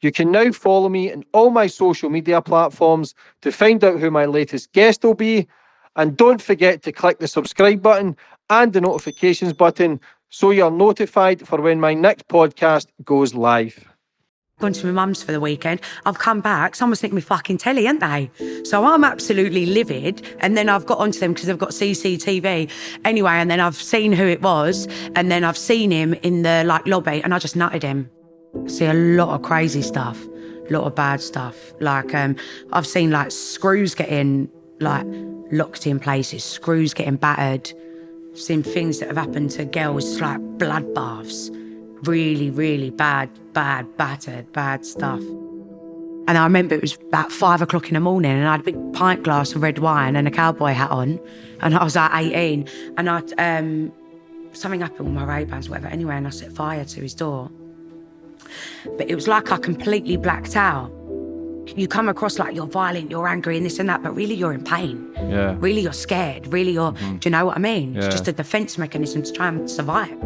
You can now follow me on all my social media platforms to find out who my latest guest will be. And don't forget to click the subscribe button and the notifications button so you're notified for when my next podcast goes live. Going to my mum's for the weekend. I've come back. Someone's nicked me fucking telly, ain't they? So I'm absolutely livid. And then I've got onto them because they've got CCTV. Anyway, and then I've seen who it was. And then I've seen him in the like lobby and I just nutted him. See a lot of crazy stuff, a lot of bad stuff. Like um, I've seen like screws getting like locked in places, screws getting battered. Seen things that have happened to girls like bloodbaths, really, really bad, bad, battered, bad stuff. And I remember it was about five o'clock in the morning, and I had a big pint glass of red wine and a cowboy hat on, and I was like 18, and I um, something happened with my Ray Bans, whatever. Anyway, and I set fire to his door. But it was like I completely blacked out. You come across like you're violent, you're angry, and this and that, but really you're in pain. Yeah. Really you're scared. Really you're, Mm-hmm. do you know what I mean? Yeah. It's just a defense mechanism to try and survive.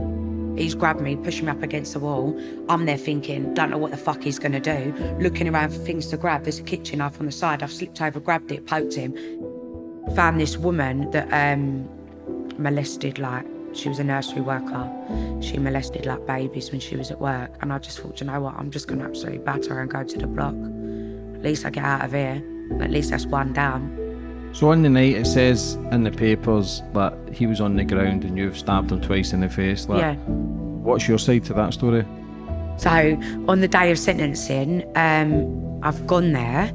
He's grabbed me, pushed me up against the wall. I'm there thinking, don't know what the fuck he's gonna do. Looking around for things to grab. There's a kitchen knife on the side. I've slipped over, grabbed it, poked him. Found this woman that um, molested like she was a nursery worker. She molested like babies when she was at work. And I just thought, you know what, I'm just gonna absolutely batter her and go to the block. At least I get out of here. At least that's one down. So on the night it says in the papers that he was on the ground and you've stabbed him twice in the face. Like, Yeah. What's your side to that story? So on the day of sentencing, um, I've gone there,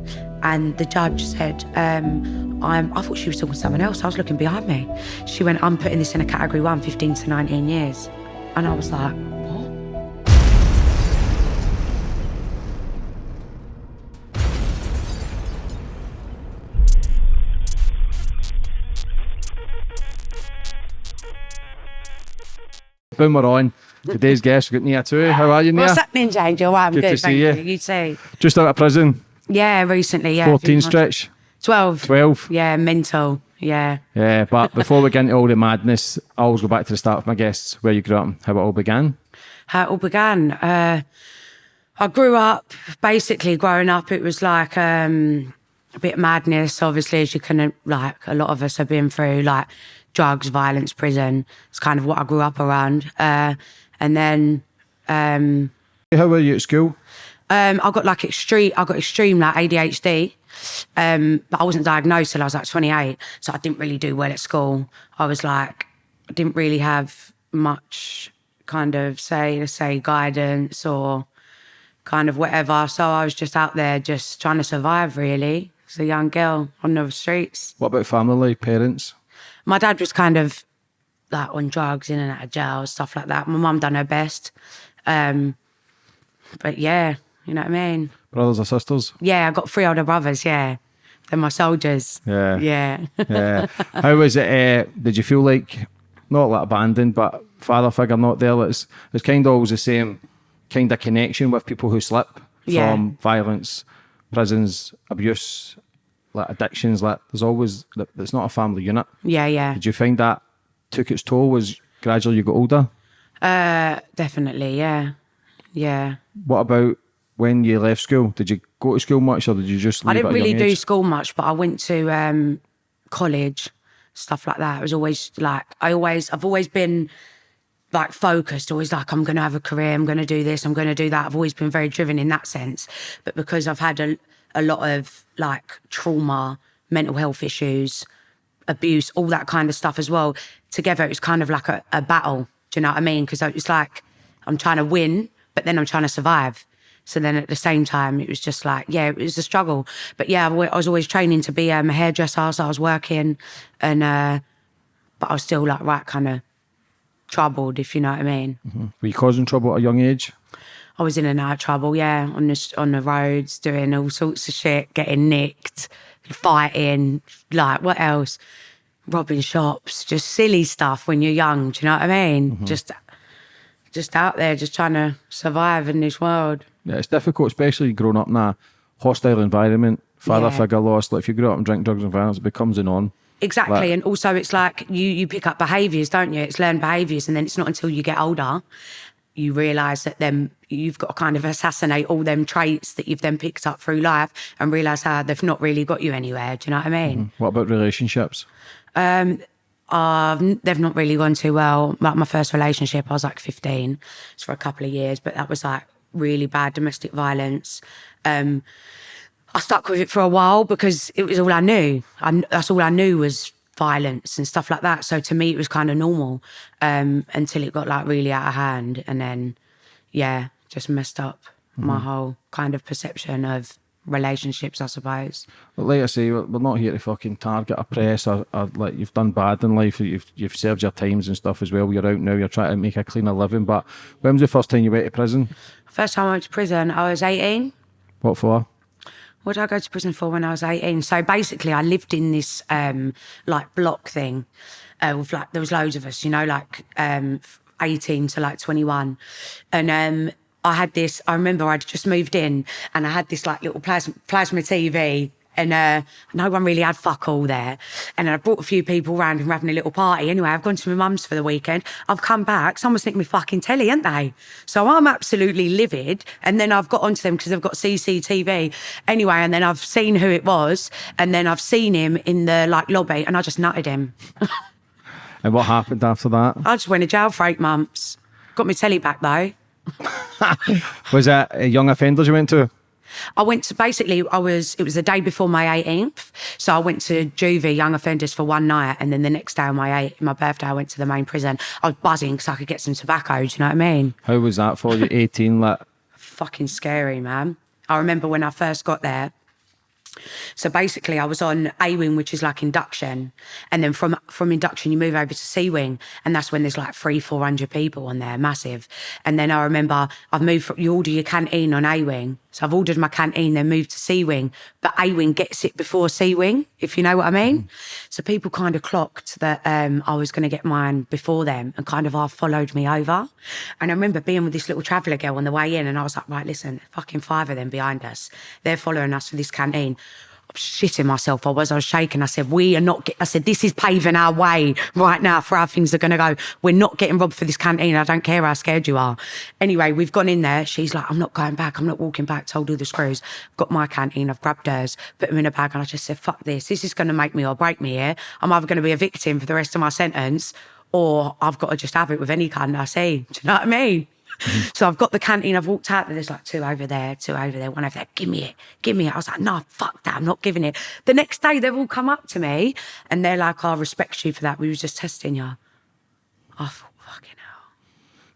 and the judge said, um, I'm, I thought she was talking to someone else. I was looking behind me. She went, I'm putting this in a category one, 15 to 19 years. And I was like, what? Boom, we're on. Today's guest, we've got Nia too. How are you, Nia? What's happening, Angel? I'm Good good, to see thank you. you. You too. Just out of prison, Yeah, recently, yeah. 14 a few months- stretch, 12. 12. Yeah, mental. Yeah. Yeah, but before we get into all the madness, I always go back to the start of my guests, where you grew up, how it all began. how it all began. Uh, I grew up, basically growing up, it was like um, a bit of madness, obviously, as you can, like, a lot of us have been through, like drugs, violence, prison. It's kind of what I grew up around. Uh, and then um, How were you at school? Um, I got like extreme, I got extreme like ADHD, um, but I wasn't diagnosed till I was like 28. So I didn't really do well at school. I was like, I didn't really have much kind of say, let's say guidance or kind of whatever. So I was just out there just trying to survive really as a young girl on the streets. What about family, parents? My dad was kind of like on drugs, in and out of jail, stuff like that. My mum done her best. Um, but yeah, you know what I mean? Brothers or sisters? Yeah, I got three older brothers. Yeah, they're my soldiers. Yeah. Yeah. Yeah. How was it? Uh, did you feel like not like abandoned, but father figure not there? It's it's kind of always the same kind of connection with people who slip Yeah. from violence, prisons, abuse, like addictions. Like there's always it's not a family unit. yeah, yeah. Did you find that took its toll as gradually you got older? Uh, definitely. Yeah, yeah. What about when you left school? Did you go to school much, or did you just? Leave I didn't really do age? school much, but I went to um, college, stuff like that. It was always like I always, I've always been like focused, always like I'm going to have a career, I'm going to do this, I'm going to do that. I've always been very driven in that sense. But because I've had a, a lot of like trauma, mental health issues, abuse, all that kind of stuff as well, together it was kind of like a, a battle. Do you know what I mean? Because it's like I'm trying to win, but then I'm trying to survive. So then at the same time, it was just like, yeah, it was a struggle. But yeah, I was always training to be um, a hairdresser, so I was working, and uh, but I was still like right kind of troubled, if you know what I mean. Were you causing trouble at a young age? I was in and out of trouble, yeah, on the on the roads, doing all sorts of shit, getting nicked, fighting, like what else? Robbing shops, just silly stuff when you're young. Do you know what I mean? Just, just out there, just trying to survive in this world. Yeah, it's difficult, especially growing up in a hostile environment. Father Yeah. figure lost. Like if you grow up and drink drugs and violence, it becomes a norm. Exactly, Like- and also it's like you you pick up behaviours, don't you? It's learned behaviours, and then it's not until you get older you realise that then you've got to kind of assassinate all them traits that you've then picked up through life and realize how they've not really got you anywhere. Do you know what I mean? What about relationships? Um, they've not really gone too well. Like my first relationship, I was like 15. It's for a couple of years, but that was like really bad domestic violence. Um, I stuck with it for a while because it was all I knew. I, that's all I knew was violence and stuff like that. So to me, it was kind of normal um, until it got like really out of hand, and then yeah, just messed up my whole kind of perception of relationships, I suppose. But like I say, we're, not here to fucking target or press or, or like you've done bad in life. You've you've served your times and stuff as well. You're out now. You're trying to make a cleaner living. But when was the first time you went to prison? First time I went to prison, I was 18. What for? What did I go to prison for when I was 18? So basically, I lived in this um, like block thing uh, with like, there was loads of us, you know, like um, 18 to like 21. And um, I had this, I remember I'd just moved in and I had this like little plasma, plasma TV. And uh, no one really had fuck all there. And I brought a few people round and we're having a little party. Anyway, I've gone to my mum's for the weekend. I've come back. Someone's nicked me fucking telly, ain't they? So I'm absolutely livid. And then I've got onto them because they've got CCTV. Anyway, and then I've seen who it was. And then I've seen him in the like lobby and I just nutted him. And what happened after that? I just went to jail for eight months. Got my telly back though. Was that a young offenders you went to? I went to basically I was it was the day before my 18th, so I went to juvie young offenders for one night, and then the next day on my eight, my birthday I went to the main prison. I was buzzing because I could get some tobacco. Do you know what I mean? How was that for you? 18, like, Fucking scary, man. I remember when I first got there. So basically, I was on A wing, which is like induction, and then from from induction you move over to C wing, and that's when there's like three, four hundred people on there, massive. And then I remember I've moved. From, you order your canteen on A wing, so I've ordered my canteen, then moved to C wing, but A wing gets it before C wing, if you know what I mean. So people kind of clocked that um, I was going to get mine before them, and kind of half followed me over. And I remember being with this little traveller girl on the way in, and I was like, right, listen, fucking five of them behind us, they're following us for this canteen. Shitting myself. I was, I was shaking. I said, we are not, I said, this is paving our way right now for how things are going to go. We're not getting robbed for this canteen. I don't care how scared you are. Anyway, we've gone in there. She's like, I'm not going back. I'm not walking back. Told all the screws. Got my canteen. I've grabbed hers, put them in a bag. And I just said, fuck this. This is going to make me or break me here. I'm either going to be a victim for the rest of my sentence or I've got to just have it with any kind I see. Do you know what I mean? So I've got the canteen. I've walked out. There. There's like two over there, two over there, one over there. Give me it, give me it. I was like, no, fuck that. I'm not giving it. The next day, they've all come up to me and they're like, "I respect you for that. We were just testing you." I thought, fucking hell.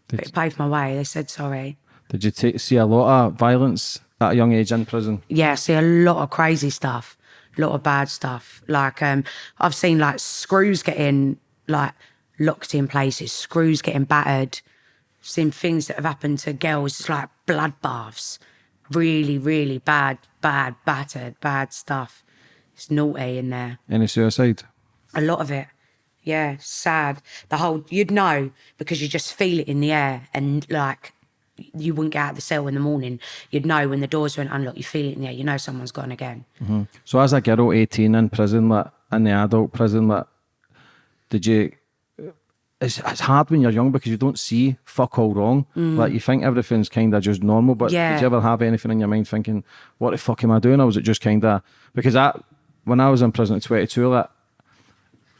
But it paved my way. They said sorry. did you ta see a lot of violence at a young age in prison? Yeah, I see a lot of crazy stuff, a lot of bad stuff. Like um, I've seen like screws getting like locked in places, screws getting battered. Seen things that have happened to girls, it's like bloodbaths. Really, really bad, bad, battered, bad stuff. It's naughty in there. Any suicide? A lot of it. Yeah, sad. The whole you'd know because you just feel it in the air and like you wouldn't get out of the cell in the morning. You'd know when the doors went unlocked, you feel it in the air, you know someone's gone again. Mm-hmm. So as a girl, 18 in prison, like, in the adult prison, like, did you... It's, it's hard when you're young because you don't see fuck all wrong. Mm. Like, you think everything's kind of just normal, but Yeah. did you ever have anything in your mind thinking, what the fuck am I doing? Or was it just kind of... Because I, when I was in prison at 22, like,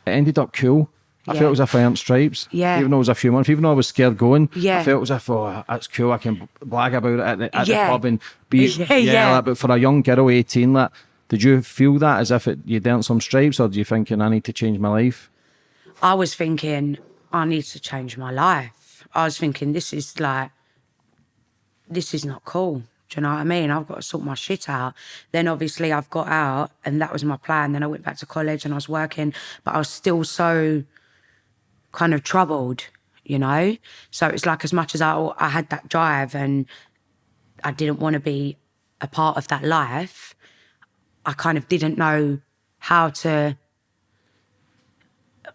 it ended up cool. I Yeah. felt as if I earned stripes. Yeah. Even though it was a few months, even though I was scared going, I Yeah. felt as if, oh, that's cool. I can blag about it at the, at Yeah. the pub and be, Yeah, yeah. like, but for a young girl, 18, like, did you feel that as if it, you'd earned some stripes or do you thinking, I need to change my life? I was thinking, I need to change my life. I was thinking, this is like, this is not cool. Do you know what I mean? I've got to sort my shit out. Then obviously I've got out and that was my plan. Then I went back to college and I was working, but I was still so kind of troubled, you know? So it's like as much as I, I had that drive and I didn't want to be a part of that life, I kind of didn't know how to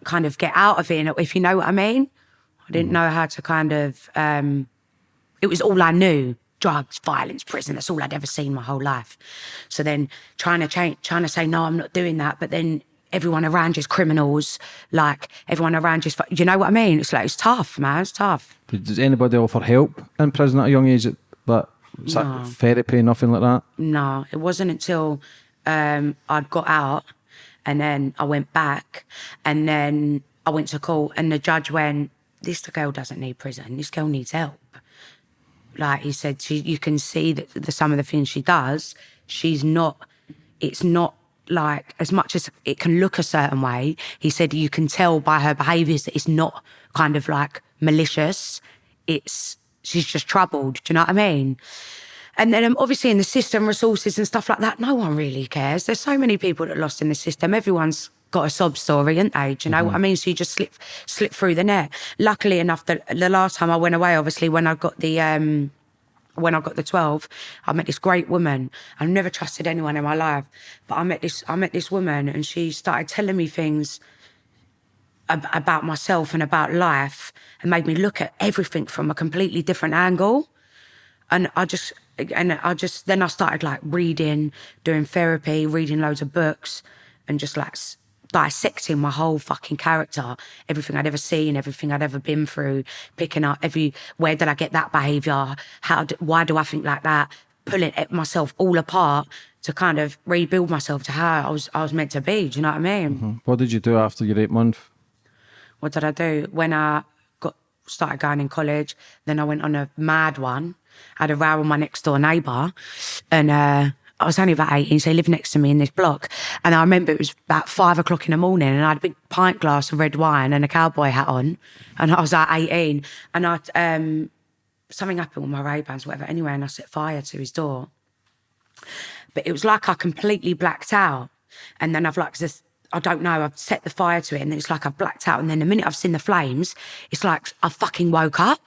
kind of get out of it, if you know what I mean. I didn't know how to kind of, um, it was all I knew drugs, violence, prison. That's all I'd ever seen my whole life. So then trying to change, trying to say, no, I'm not doing that. But then everyone around you's criminals. Like everyone around fu- you know what I mean? It's like, it's tough, man. It's tough. Does anybody offer help in prison at a young age? But that No. therapy, nothing like that? No, it wasn't until um, I'd got out and then I went back and then I went to court and the judge went, This girl doesn't need prison. This girl needs help. Like he said, she, you can see that the, some of the things she does, she's not, it's not like as much as it can look a certain way. He said you can tell by her behaviours that it's not kind of like malicious. It's, she's just troubled. Do you know what I mean? And then um, obviously in the system, resources and stuff like that, no one really cares. There's so many people that are lost in the system. Everyone's got a sob story, ain't they? Do you know what I mean? So you just slip slip through the net. Luckily enough, the, the last time I went away, obviously when I got the um, when I got the 12, I met this great woman. I've never trusted anyone in my life, but I met this I met this woman and she started telling me things ab- about myself and about life and made me look at everything from a completely different angle and I just and I just then I started like reading, doing therapy, reading loads of books, and just like dissecting my whole fucking character, everything I'd ever seen, everything I'd ever been through, picking up every where did I get that behaviour? How d why do I think like that? Pulling it myself all apart to kind of rebuild myself to how I was I was meant to be. Do you know what I mean? Mm-hmm. What did you do after your eight month? what did I do? When I got started going in college, then I went on a mad one. I had a row with my next door neighbour, and uh, I was only about 18, so he lived next to me in this block. And I remember it was about five o'clock in the morning, and I had a big pint glass of red wine and a cowboy hat on, and I was like 18, and I um, something happened with my Ray Bans, whatever. Anyway, and I set fire to his door but it was like I completely blacked out. And then I've like this, I don't know, I've set the fire to it and it's like I've blacked out. And then the minute I've seen the flames, it's like I fucking woke up.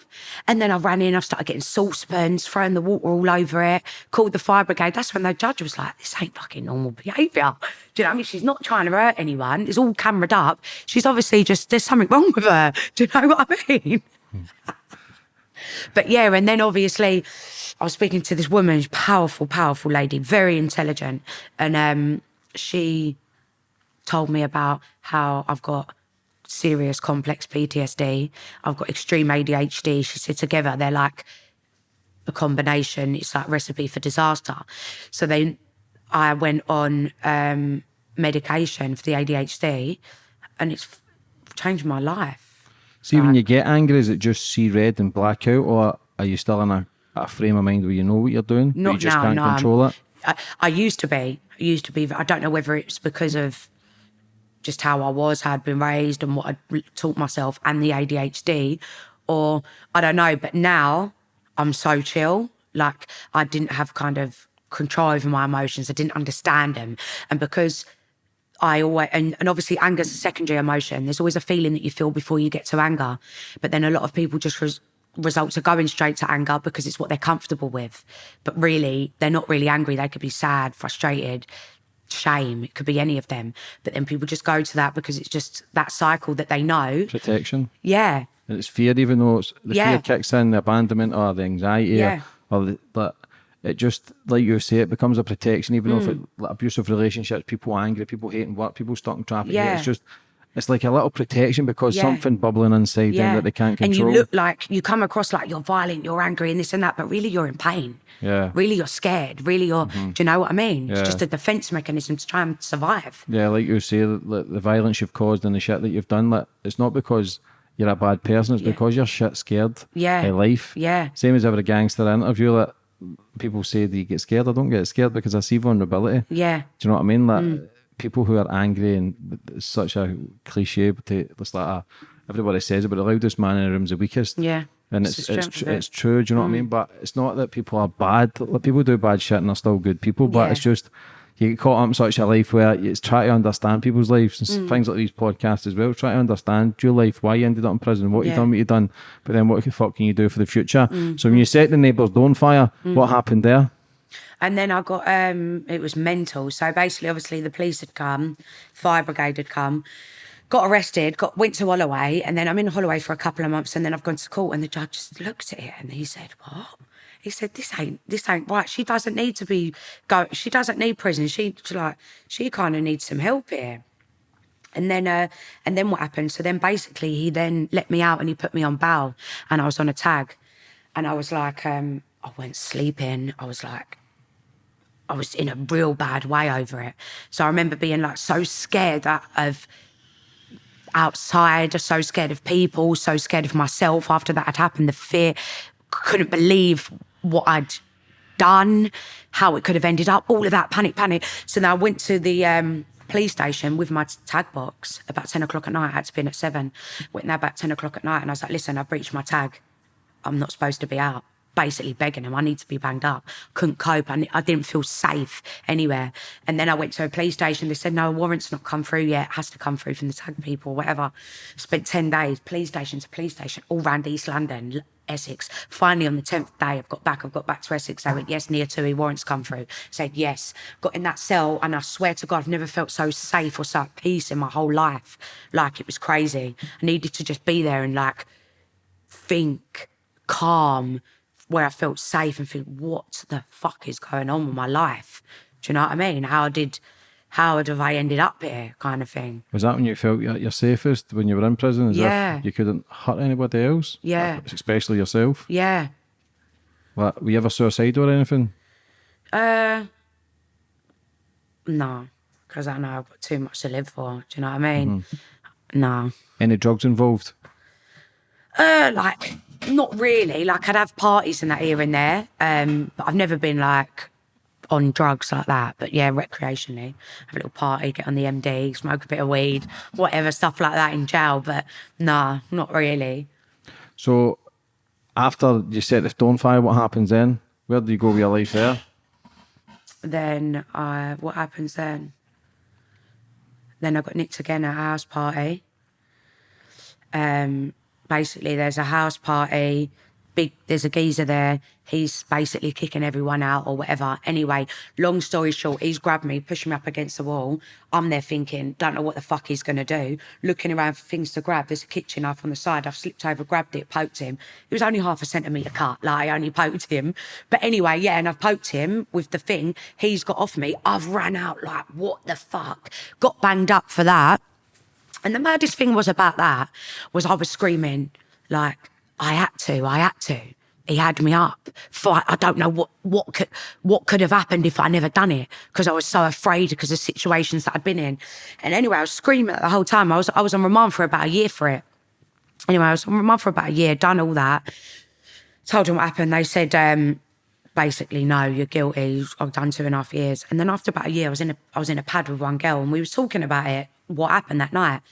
And then I ran in, I've started getting saucepans, throwing the water all over it, called the fire brigade. That's when the judge was like, this ain't fucking normal behaviour. Do you know what I mean? She's not trying to hurt anyone. It's all cameraed up. She's obviously just, there's something wrong with her. Do you know what I mean? But yeah, and then obviously I was speaking to this woman, powerful, powerful lady, very intelligent. And um, she told me about how I've got serious complex PTSD. I've got extreme ADHD. She said together they're like a combination. It's like recipe for disaster. So then I went on um, medication for the ADHD and it's changed my life. See, when you get angry, is it just see red and black out, or are you still in a, a frame of mind where you know what you're doing, but Not you just now, can't no, I'm- control it? I, I used to be. I used to be. I don't know whether it's because of just how I was, how I'd been raised, and what I'd taught myself, and the ADHD, or I don't know. But now I'm so chill. Like I didn't have kind of control over my emotions. I didn't understand them, and because I always and, and obviously anger's a secondary emotion. There's always a feeling that you feel before you get to anger, but then a lot of people just res- results are going straight to anger because it's what they're comfortable with. But really, they're not really angry. They could be sad, frustrated, shame. It could be any of them. But then people just go to that because it's just that cycle that they know. Protection. Yeah, And it's fear, even though it's, the Yeah. fear kicks in, the abandonment or the anxiety, Yeah. or, or the, but it just, like you say, it becomes a protection, even though if mm. it, like abusive relationships, people angry, people hating work, people stuck in traffic. Yeah. It's just, it's like a little protection because Yeah. something bubbling inside them that they can't control. and you look like you come across like you're violent, you're angry, and this and that, but really you're in pain. Yeah. Really you're scared. Really you're. Do you know what I mean? Yeah. It's just a defense mechanism to try and survive. Yeah, like you say, the, the violence you've caused and the shit that you've done, like, it's not because you're a bad person, it's because you're shit scared Yeah. of life. Yeah. Same as every gangster interview that people say, Do you get scared? I don't get scared because I see vulnerability. Yeah. Do you know what I mean? Like Mm. People who are angry and it's such a cliche, but it's like a, everybody says it, but the loudest man in the room's the weakest. Yeah. And It's it's it's, strength tr- of it. Mm. it's true, do you know what I mean? But it's not that people are bad. People do bad shit and they're still good people, but Yeah. it's just you get caught up in such a life where it's try to understand people's lives and Mm. things like these podcasts as well. Try to understand your life, why you ended up in prison, what you Yeah. Mm. done, what you done, but then what the fuck can you do for the future? So when you set the neighbours on fire, what happened there? And then I got um it was mental. So basically obviously the police had come, fire brigade had come, got arrested, got went to Holloway, and then I'm in Holloway for a couple of months and then I've gone to court and the judge just looked at it and he said, What? He said, This ain't this ain't right. She doesn't need to be go she doesn't need prison. She like she kinda needs some help here. And then, uh, and then what happened? So then, basically, he then let me out and he put me on bail, and I was on a tag, and I was like, um, I went sleeping. I was like, I was in a real bad way over it. So I remember being like so scared of outside, so scared of people, so scared of myself after that had happened. The fear, couldn't believe what I'd done, how it could have ended up, all of that panic, panic. So then I went to the um, police station with my tag box about 10 o'clock at night. I had to be in at seven. Went there about 10 o'clock at night and I was like, listen, I've breached my tag. I'm not supposed to be out. Basically begging him. I need to be banged up. Couldn't cope. I, I didn't feel safe anywhere. And then I went to a police station. They said, no, a warrant's not come through yet. It has to come through from the tag people, whatever. Spent 10 days, police station to police station, all round East London, Essex. Finally, on the 10th day, I've got back. I've got back to Essex. I went, yes, near Tui, warrants come through. Said yes. Got in that cell, and I swear to God, I've never felt so safe or so at peace in my whole life. Like, it was crazy. I needed to just be there and, like, think calm, where I felt safe and think, what the fuck is going on with my life? Do you know what I mean? How did, how have I ended up here? Kind of thing. Was that when you felt you're, you're safest when you were in prison? As Yeah. If you couldn't hurt anybody else? Yeah. Especially yourself? Yeah. Like, were you ever suicidal or anything? Uh, no, because I know I've got too much to live for. Do you know what I mean? No. Any drugs involved? Uh, like not really. Like I'd have parties and that here and there. Um, but I've never been like on drugs like that. But yeah, recreationally, have a little party, get on the MD, smoke a bit of weed, whatever stuff like that in jail. But nah, not really. So, after you set the stone fire, what happens then? Where do you go with your life there? Then uh, what happens then? Then I got nicked again at a house party. Um, basically, there's a house party. Big, there's a geezer there. He's basically kicking everyone out or whatever. Anyway, long story short, he's grabbed me, pushing me up against the wall. I'm there thinking, don't know what the fuck he's gonna do. Looking around for things to grab. There's a kitchen knife on the side. I've slipped over, grabbed it, poked him. It was only half a centimetre cut. Like I only poked him. But anyway, yeah, and I've poked him with the thing. He's got off me. I've ran out like, what the fuck? Got banged up for that. And the maddest thing was about that was I was screaming like I had to, I had to. He had me up. For I don't know what what could what could have happened if I never done it because I was so afraid because of situations that I'd been in. And anyway, I was screaming the whole time. I was I was on remand for about a year for it. Anyway, I was on remand for about a year, done all that. Told them what happened. They said, um, basically, no, you're guilty. I've done two and a half years. And then after about a year, I was in a I was in a pad with one girl and we was talking about it, what happened that night.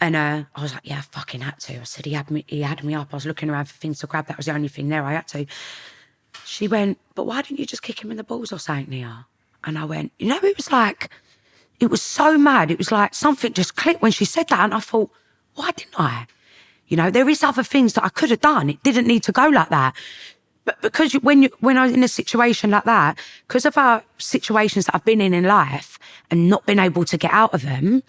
And uh, I was like, yeah, I fucking had to. I said, he had me, he had me up. I was looking around for things to grab. That was the only thing there. I had to. She went, but why didn't you just kick him in the balls or something, Nia? And I went, you know, it was like, it was so mad. It was like something just clicked when she said that. And I thought, why didn't I? You know, there is other things that I could have done. It didn't need to go like that. But because you, when you, when I was in a situation like that, because of our situations that I've been in in life and not been able to get out of them,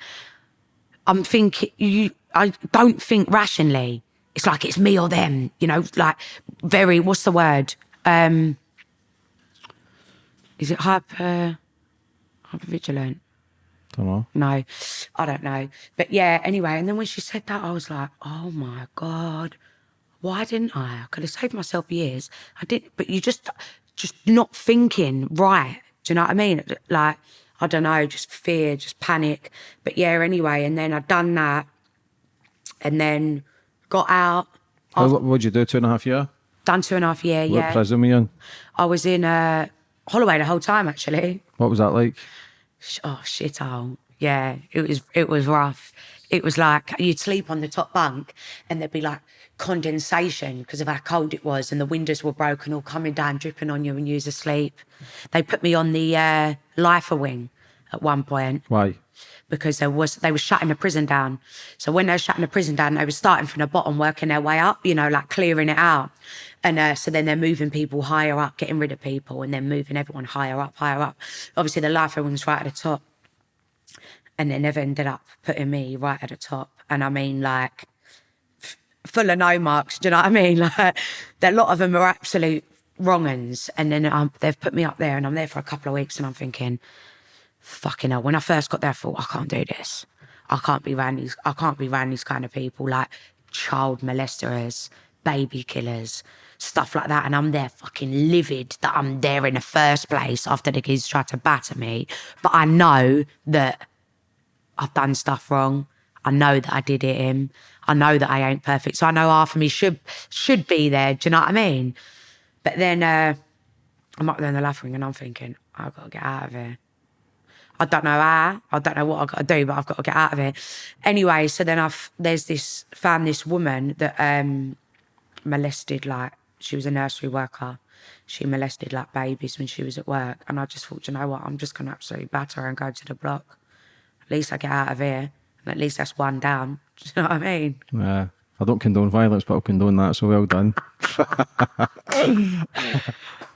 I'm thinking you. I don't think rationally. It's like it's me or them. You know, like very. What's the word? Um, is it hyper? Hyper vigilant. Don't know. No, I don't know. But yeah, anyway. And then when she said that, I was like, oh my God, why didn't I? I could have saved myself years. I didn't, but you just, just not thinking right. Do you know what I mean? Like, I don't know, just fear, just panic. But yeah, anyway. And then I'd done that and then got out, How, what would you do? Two and a half year? done two and a half year. What Yeah. prison were you in? I was in uh, Holloway the whole time, actually. What was that like? Oh shit oh yeah it was it was rough it was like you'd sleep on the top bunk and there'd be like condensation because of how cold it was and the windows were broken all coming down dripping on you when you was asleep they put me on the uh, lifer wing at one point Why? because there was they were shutting the prison down. So when they were shutting the prison down, they were starting from the bottom, working their way up, you know, like clearing it out. And uh, so then they're moving people higher up, getting rid of people, and then moving everyone higher up, higher up. Obviously, the lifer wing's right at the top, and they never ended up putting me right at the top. And I mean, like, full of no marks. Do you know what I mean? Like, a lot of them are absolute wrong uns. And then um, they've put me up there, and I'm there for a couple of weeks, and I'm thinking, fucking hell. When I first got there, I thought, I can't do this. I can't be around these, I can't be around these kind of people, like child molesters, baby killers, stuff like that. And I'm there fucking livid that I'm there in the first place after the kids tried to batter me. But I know that I've done stuff wrong. I know that I did it him. I know that I ain't perfect. So I know half of me should should be there. Do you know what I mean? But then uh, I'm up there in the lifer wing and I'm thinking, I've got to get out of here. I don't know how. I don't know what I've got to do, but I've got to get out of it. Anyway, so then I've there's this found this woman that um molested like she was a nursery worker. She molested like babies when she was at work. And I just thought, you know what, I'm just gonna absolutely batter her and go to the block. Least I get out of here. And at least that's one down. Do you know what I mean? Yeah. I don't condone violence, but I'll condone that. So well done.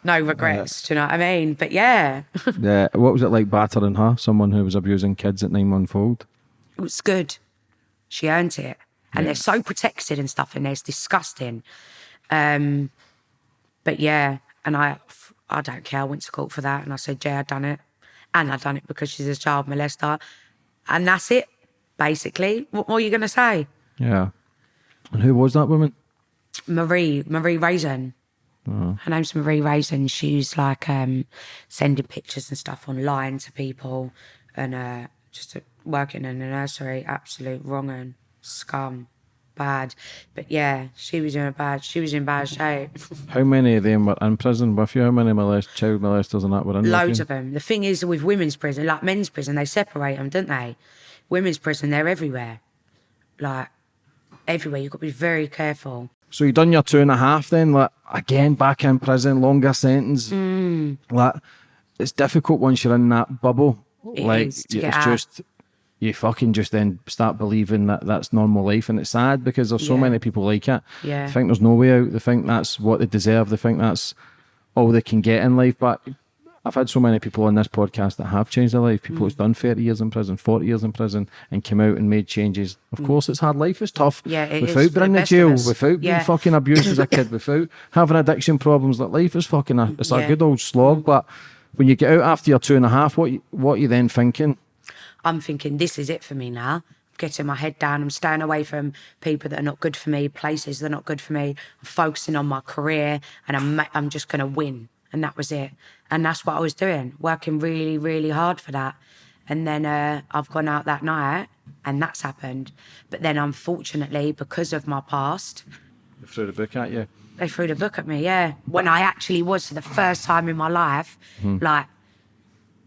No regrets. do you know what I mean? But yeah, yeah. What was it like battering her? Someone who was abusing kids at nine month old. it was good. She earned it. And they're so protected and stuff in there. It's disgusting. Um, but yeah, and I, I don't care. I went to court for that, and I said, "Yeah, I done it, and I done it because she's a child molester, and that's it, basically. What more are you gonna say? Yeah. And who was that woman? Marie, Marie Raisin. Her name's Marie Raisin. She's like um, sending pictures and stuff online to people, and uh, just working in a nursery. Absolute wrong and scum, bad. But yeah, she was in a bad. She was in bad shape. How many of them were in prison with you? How many molest child molesters and that were in? Loads of them. The thing is, with women's prison, like men's prison, they separate them, don't they? Women's prison, they're everywhere. Like everywhere. You've got to be very careful. So you done your two and a half then, like again back in prison, longer sentence. Mm. Like it's difficult once you're in that bubble. It like it's out. just you fucking just then start believing that that's normal life, and it's sad because there's so Yeah. many people like it. Yeah. They think there's no way out. They think that's what they deserve. They think that's all they can get in life. But I've had so many people on this podcast that have changed their life. People who's Mm. done 30 years in prison, 40 years in prison, and came out and made changes. Of course, it's hard. Life is tough. Mm. Yeah, it without being in the jail, without Yeah. being fucking abused as a kid, without having addiction problems. Like life is fucking a, it's a good old slog. But when you get out after your two and a half, what you, what are you then thinking? I'm thinking this is it for me now. I'm getting my head down. I'm staying away from people that are not good for me, places that are not good for me. I'm focusing on my career, and I'm I'm just gonna win. And that was it. And that's what I was doing, working really, really hard for that. And then uh, I've gone out that night, and that's happened. But then, unfortunately, because of my past, They threw the book at you. they threw the book at me. Yeah, when I actually was for the first time in my life, like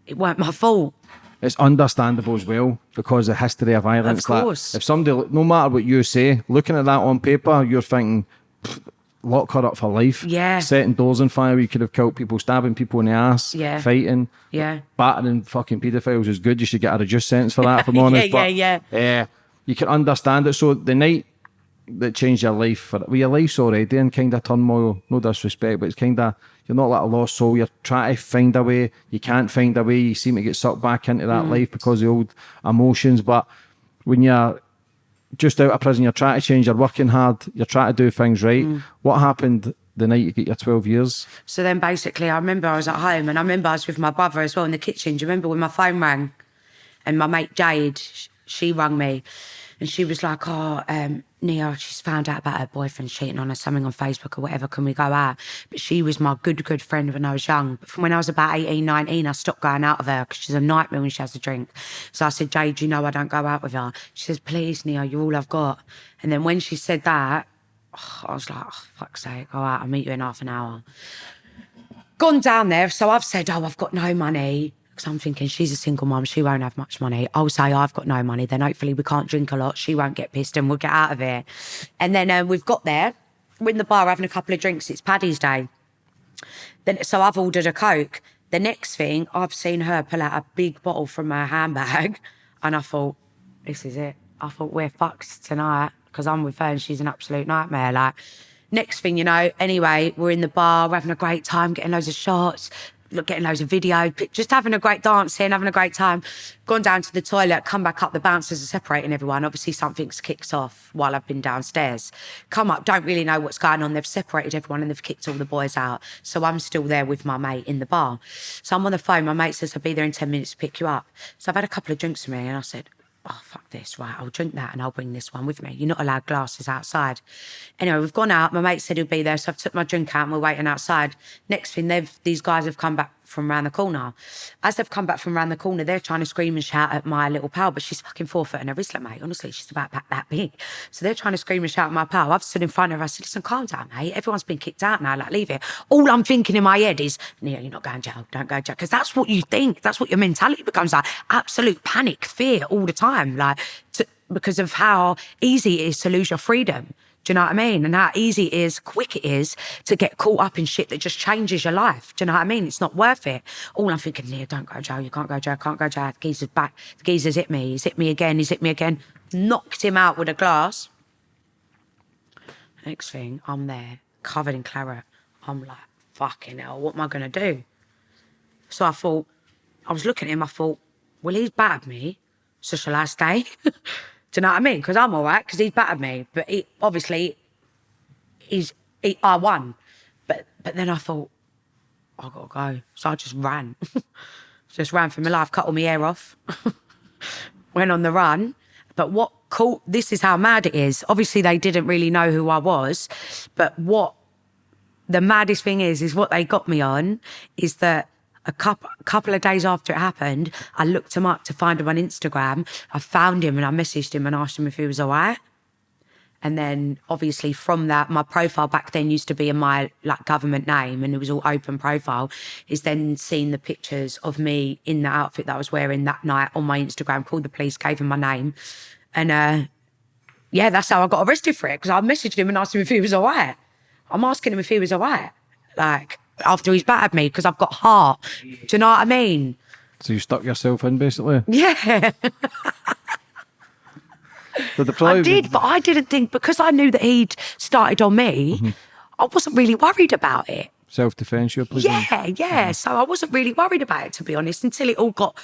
it weren't my fault. It's understandable as well because the history of violence. that course. if somebody, no matter what you say, looking at that on paper, you're thinking, "Pfft, lock her up for life. Yeah. Setting doors on fire, you could have killed people, stabbing people in the ass, Yeah. fighting. Yeah. Battering fucking paedophiles is good. You should get a reduced sentence for that, if I'm Yeah, honest. yeah, but, yeah. Yeah. You can understand it. So the night that changed your life, for well, your life's already in kind of turmoil, no disrespect, but it's kind of, you're not like a lost soul. You're trying to find a way. You can't find a way. You seem to get sucked back into that Mm. life because of the old emotions. But when you're just out of prison, you're trying to change, you're working hard, you're trying to do things right. Mm. What happened the night you get your 12 years? So then basically, I remember I was at home and I remember I was with my brother as well in the kitchen. Do you remember when my phone rang? And my mate Jade, she rang me and she was like, Oh, um, Nia, she's found out about her boyfriend cheating on her, something on Facebook or whatever. Can we go out? But she was my good, good friend when I was young. But from when I was about 18, 19, I stopped going out with her because she's a nightmare when she has a drink. So I said, Jade, you know I don't go out with her. She says, Please, Nia, you're all I've got. And then when she said that, I was like, oh, fuck's sake, go out, I'll meet you in half an hour gone down there. So I've said, oh, I've got no money. Because I'm thinking she's a single mom, she won't have much money. I'll say I've got no money. Then hopefully we can't drink a lot. She won't get pissed and we'll get out of here. And then uh, we've got there. We're in the bar having a couple of drinks. It's Paddy's Day. Then so I've ordered a coke. The next thing I've seen her pull out a big bottle from her handbag, and I thought, this is it. I thought we're fucked tonight because I'm with her and she's an absolute nightmare. Like next thing you know, anyway, we're in the bar, we're having a great time, getting loads of shots, getting loads of video, just having a great dancing, having a great time. Gone down to the toilet, come back up, the bouncers are separating everyone. Obviously, something's kicked off while I've been downstairs. Come up, don't really know what's going on. They've separated everyone and they've kicked all the boys out. So I'm still there with my mate in the bar. So I'm on the phone. My mate says, I'll be there in 10 minutes to pick you up. So I've had a couple of drinks with me and I said, oh, fuck this, right, I'll drink that and I'll bring this one with me. You're not allowed glasses outside. Anyway, we've gone out. My mate said he'll be there. So I've took my drink out and we're waiting outside. Next thing, they've these guys have come back from around the corner. As they've come back from around the corner, they're trying to scream and shout at my little pal, but she's fucking four foot in her wristlet, mate. Honestly, she's about that, that big. So they're trying to scream and shout at my pal. I've stood in front of her. I said, listen, calm down, mate. Everyone's been kicked out now. Like, leave it. All I'm thinking in my head is, Nia, you're not going jail. Don't go jail. Because that's what you think. That's what your mentality becomes like. Absolute panic, fear all the time. Like, to, because of how easy it is to lose your freedom. Do you know what I mean? And how easy it is, quick it is to get caught up in shit that just changes your life. Do you know what I mean? It's not worth it. All I'm thinking, Nia, don't go jail. You can't go jail. Can't go jail. The geezer's back. The geezer's hit me. He's hit me again. He's hit me again. Knocked him out with a glass. Next thing, I'm there, covered in claret. I'm like, fucking hell, what am I going to do? So I thought, I was looking at him, I thought, well, he's battered me, so shall I stay? Do you know what I mean? Because I'm all right, because he's battered me. But he, obviously, he's, he, I won. But, but then I thought, i got to go. So I just ran. just ran for my life, cut all my hair off. Went on the run. But what cool, this is how mad it is. Obviously, they didn't really know who I was. But what the maddest thing is, is what they got me on is that a couple, couple of days after it happened, I looked him up to find him on Instagram. I found him and I messaged him and asked him if he was all right. And then obviously from that, my profile back then used to be in my like government name and it was all open profile. Is then seeing the pictures of me in the outfit that I was wearing that night on my Instagram, called the police, gave him my name. And uh yeah, that's how I got arrested for it. Because I messaged him and asked him if he was all right. I'm asking him if he was all right. Like after he's battered me because I've got heart. Do you know what I mean? So you stuck yourself in basically. Yeah. But the probably I did, but I didn't think because I knew that he'd started on me, Mm-hmm. I wasn't really worried about it. self defence you're. Yeah, yeah. So I wasn't really worried about it to be honest until it all got.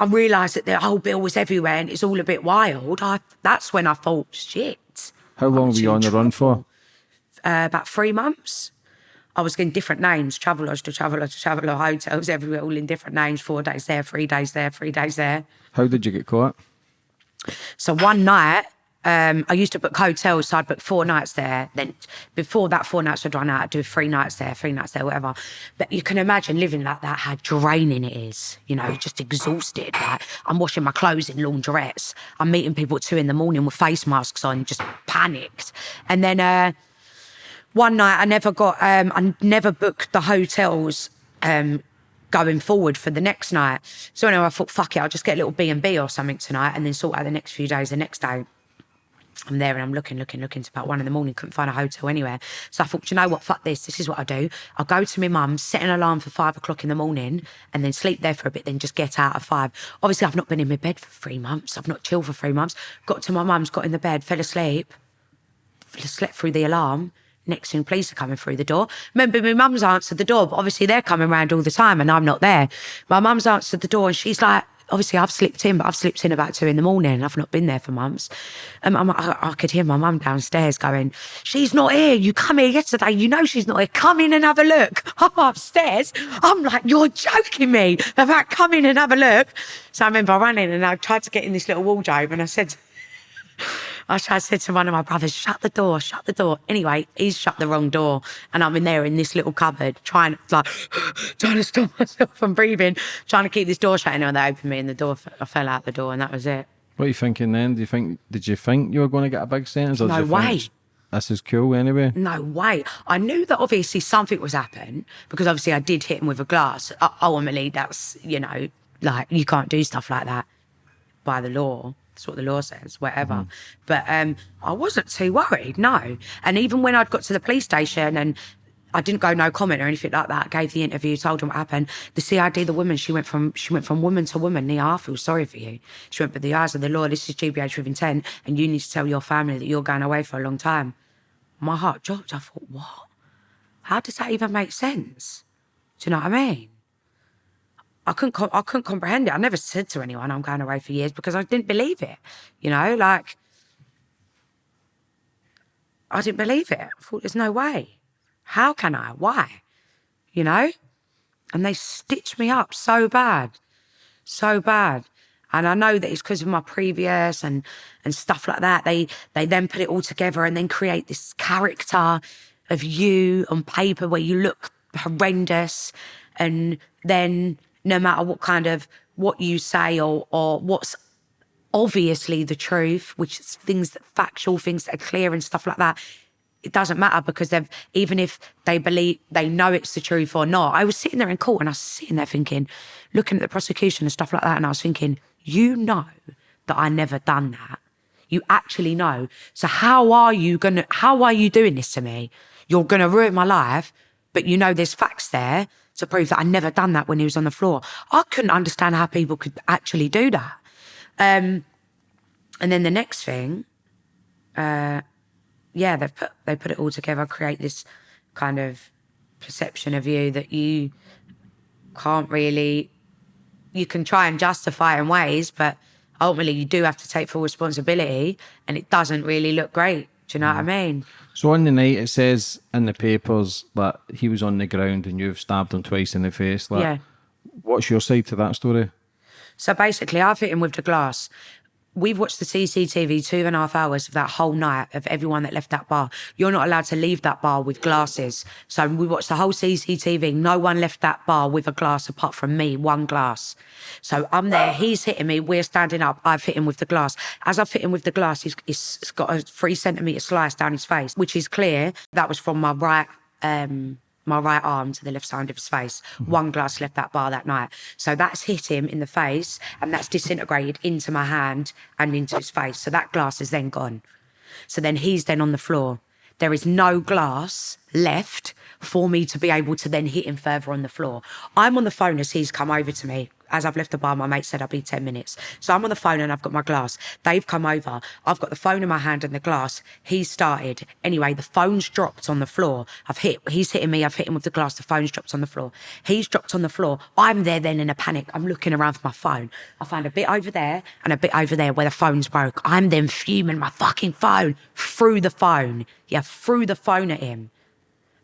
I realised that the Old Bill was everywhere and it's all a bit wild. I that's when I thought, shit. How long were you on the run for? Uh, about three months. I was getting different names, travelers to traveller to traveller, hotels everywhere, all in different names. Four days there, three days there, three days there. How did you get caught? So one night, um, I used to book hotels, so I'd book four nights there. Then before that four nights would run out, I'd do three nights there, three nights there, whatever. But you can imagine living like that, how draining it is. You know, just exhausted. Like I'm washing my clothes in laundrettes. I'm meeting people at two in the morning with face masks on, just panicked. And then uh, one night, I never got, um, I never booked the hotels. Um, going forward for the next night. So anyway, I thought, fuck it, I'll just get a little B and B or something tonight, and then sort out the next few days. The next day, I'm there and I'm looking, looking, looking. It's about one in the morning. Couldn't find a hotel anywhere. So I thought, you know what? Fuck this. This is what I do. I'll go to my mum, set an alarm for five o'clock in the morning, and then sleep there for a bit. Then just get out at five. Obviously, I've not been in my bed for three months. I've not chilled for three months. Got to my mum's, got in the bed, fell asleep, slept through the alarm. Next thing, police are coming through the door. Remember, my mum's answered the door, but obviously they're coming round all the time and I'm not there. My mum's answered the door and she's like, obviously I've slipped in, but I've slipped in about two in the morning. And I've not been there for months. Um, I'm, I, I could hear my mum downstairs going, she's not here. You come here yesterday. You know she's not here. Come in and have a look. I'm upstairs. I'm like, you're joking me about come in and have a look. So I remember in and I tried to get in this little wardrobe and I said, I said to one of my brothers, shut the door, shut the door. Anyway, he's shut the wrong door. And I'm in there in this little cupboard, trying like trying to stop myself from breathing, trying to keep this door shut. And when they opened me and the door, I fell out the door and that was it. What are you thinking then? Do you think did you think you were going to get a big sentence? Or No you think, way. This is cool anyway. No way. I knew that obviously something was happening because obviously I did hit him with a glass. Ultimately, that's, you know, like you can't do stuff like that by the law. That's what the law says, whatever. But um, I wasn't too worried, no. And even when I'd got to the police station and I didn't go no comment or anything like that. Gave the interview, told them what happened. The CID, the woman, she went from she went from woman to woman. Nia, I feel sorry for you. She went, but the eyes of the law, this is GBH with intent, and you need to tell your family that you're going away for a long time. My heart dropped. I thought, what? How does that even make sense? Do you know what I mean? I couldn't, I couldn't comprehend it. I never said to anyone I'm going away for years because I didn't believe it. You know, like I didn't believe it. I thought there's no way. How can I? Why? You know? And they stitched me up so bad, so bad. And I know that it's because of my previous and and stuff like that. They they then put it all together and then create this character of you on paper where you look horrendous. And then no matter what kind of what you say or or what's obviously the truth, which is things that factual, things that are clear and stuff like that. It doesn't matter because they've even if they believe they know it's the truth or not. I was sitting there in court and I was sitting there thinking, looking at the prosecution and stuff like that, and I was thinking, you know that I never done that. You actually know. So how are you gonna how are you doing this to me? You're gonna ruin my life, but you know there's facts there to prove that I'd never done that when he was on the floor. I couldn't understand how people could actually do that. Um, and then the next thing, uh, yeah, they put they put it all together, create this kind of perception of you that you can't really. You can try and justify in ways, but ultimately you do have to take full responsibility, and it doesn't really look great. Do you know what I mean? So on the night, it says in the papers that he was on the ground and you've stabbed him twice in the face. Like, Yeah. What's your side to that story? So basically, I've hit him with the glass. We've watched the CCTV two and a half hours of that whole night of everyone that left that bar. You're not allowed to leave that bar with glasses. So we watched the whole CCTV. No one left that bar with a glass apart from me, one glass. So I'm there. He's hitting me. We're standing up. I've hit him with the glass. As I've hit him with the glass, he's, he's got a three centimetre slice down his face, which is clear. That was from my right um, my right arm to the left side of his face. Mm-hmm. One glass left that bar that night. So that's hit him in the face and that's disintegrated into my hand and into his face. So that glass is then gone. So then he's then on the floor. There is no glass left for me to be able to then hit him further on the floor. I'm on the phone as he's come over to me. As I've left the bar, my mate said I'll be 10 minutes. So I'm on the phone and I've got my glass. They've come over. I've got the phone in my hand and the glass. He's started. Anyway, the phone's dropped on the floor. I've hit, he's hitting me. I've hit him with the glass. The phone's dropped on the floor. He's dropped on the floor. I'm there then in a panic. I'm looking around for my phone. I find a bit over there and a bit over there where the phone's broke. I'm then fuming my fucking phone through the phone. Yeah, through the phone at him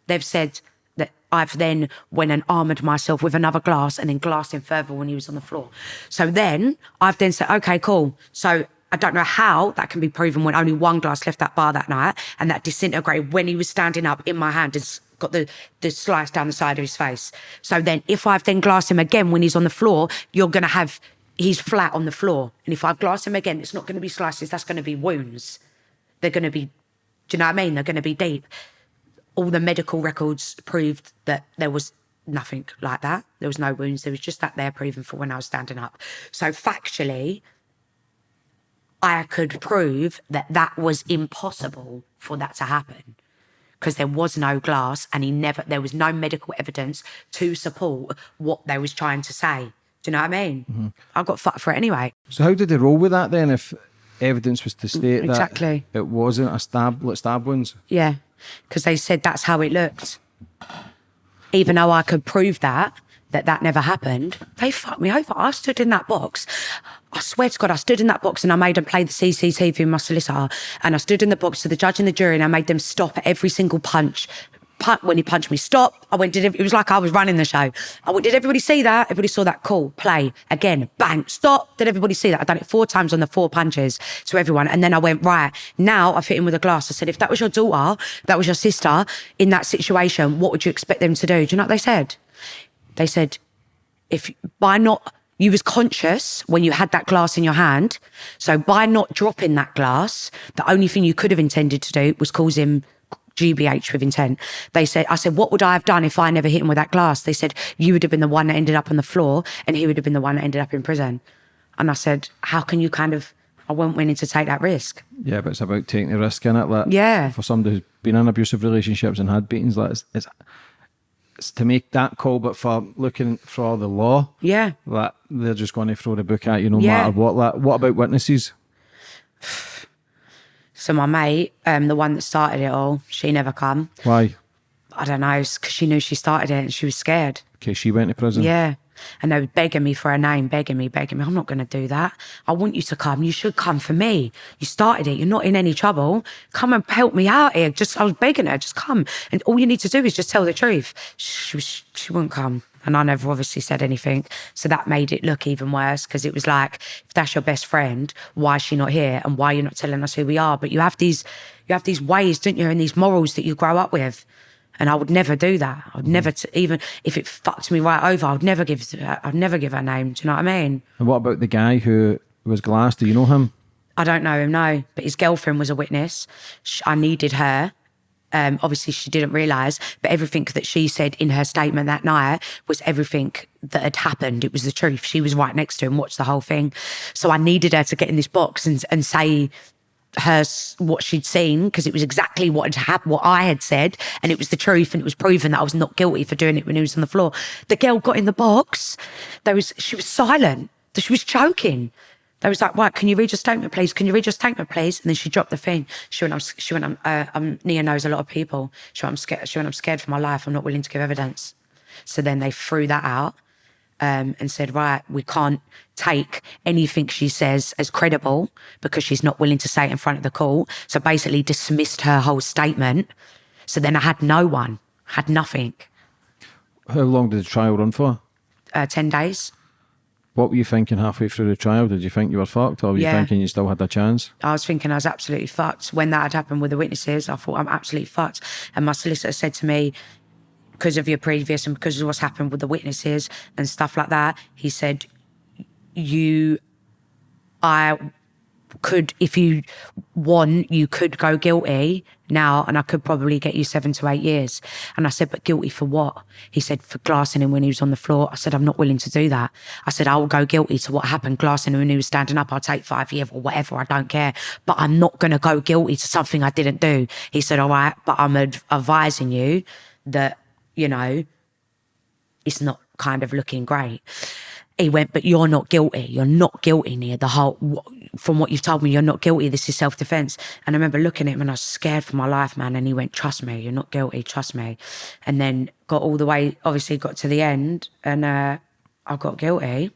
they've said that I've then went and armoured myself with another glass and then glassed him further when he was on the floor. So then I've then said, okay, cool. So I don't know how that can be proven when only one glass left that bar that night and that disintegrated when he was standing up in my hand and got the, the slice down the side of his face. So then if I've then glassed him again when he's on the floor, you're going to have, he's flat on the floor. And if I've glassed him again, it's not going to be slices, that's going to be wounds. They're going to be, do you know what I mean? They're going to be deep all the medical records proved that there was nothing like that. There was no wounds. There was just that there proven for when I was standing up. So factually, I could prove that that was impossible for that to happen because there was no glass and he never, there was no medical evidence to support what they was trying to say. Do you know what I mean? Mm-hmm. I got fucked for it anyway. So how did they roll with that then? If evidence was to state exactly. that it wasn't a stab, like stab wounds. Yeah, because they said that's how it looked. Even though I could prove that, that that never happened, they fucked me over. I stood in that box. I swear to God, I stood in that box and I made them play the CCTV with my solicitor. And I stood in the box to the judge and the jury and I made them stop at every single punch. When he punched me, stop. I went, did it, it was like I was running the show. I went, did everybody see that? Everybody saw that. Cool. Play. Again. Bang. Stop. Did everybody see that? I've done it four times on the four punches to everyone. And then I went, right. Now I've hit him with a glass. I said, if that was your daughter, that was your sister in that situation, what would you expect them to do? Do you know what they said? They said, if by not you was conscious when you had that glass in your hand so by not dropping that glass the only thing you could have intended to do was cause him gbh with intent they said i said what would i have done if i never hit him with that glass they said you would have been the one that ended up on the floor and he would have been the one that ended up in prison and i said how can you kind of i wasn't willing to take that risk Yeah, but it's about taking the risk in it. Like, Yeah. For somebody who's been in abusive relationships and had beatings, like it's, it's, it's to make that call, but for looking for the law, yeah that they're just going to throw the book at you no Yeah. matter what. Like, what about witnesses? so my mate um the one that started it all she never come Why? i don't know because she knew she started it and she was scared Okay, she went to prison. Yeah. And they were begging me for a name, begging me, begging me. I'm not going to do that. I want you to come. You should come for me. You started it. You're not in any trouble. Come and help me out here. Just, I was begging her, just come. And all you need to do is just tell the truth. She, was- she wouldn't come. And I never obviously said anything. So that made it look even worse because it was like, if that's your best friend, why is she not here? And why you're not telling us who we are? But you have these, you have these ways, don't you? And these morals that you grow up with. And I would never do that. I would never, t- even if it fucked me right over, I would never give, I'd never give her name. Do you know what I mean? And what about the guy who was glass? Do you know him? I don't know him, no. But his girlfriend was a witness. I needed her. Um, obviously, she didn't realise, but everything that she said in her statement that night was everything that had happened. It was the truth. She was right next to him, watched the whole thing. So I needed her to get in this box and, and say her what she'd seen because it was exactly what had happened, what I had said, and it was the truth, and it was proven that I was not guilty for doing it when he was on the floor. The girl got in the box. There was she was silent. She was choking. They was like, "What? can you read your statement, please? Can you read your statement, please?" And then she dropped the thing. She went, "I'm." She went, "I'm." Uh, um, Nia knows a lot of people. She went, "I'm scared." She went, "I'm scared for my life. I'm not willing to give evidence." So then they threw that out um, and said, "Right, we can't take anything she says as credible because she's not willing to say it in front of the court." So basically, dismissed her whole statement. So then I had no one, had nothing. How long did the trial run for? Uh, Ten days. What were you thinking halfway through the trial? Did you think you were fucked, or were you thinking you still had a chance? I was thinking I was absolutely fucked. When that had happened with the witnesses, I thought I'm absolutely fucked. And my solicitor said to me, because of your previous and because of what's happened with the witnesses and stuff like that, he said, you, I could, if you want, you could go guilty now and I could probably get you seven to eight years. And I said, but guilty for what? He said, for glassing him when he was on the floor. I said, I'm not willing to do that. I said, I will go guilty to what happened, glassing him when he was standing up. I'll take five years or whatever. I don't care. But I'm not going to go guilty to something I didn't do. He said, all right, but I'm adv- advising you that, you know, it's not kind of looking great. He went, but you're not guilty. You're not guilty near the whole, wh- from what you've told me, you're not guilty. This is self defense. And I remember looking at him and I was scared for my life, man. And he went, trust me, you're not guilty. Trust me. And then got all the way, obviously got to the end and, uh, I got guilty.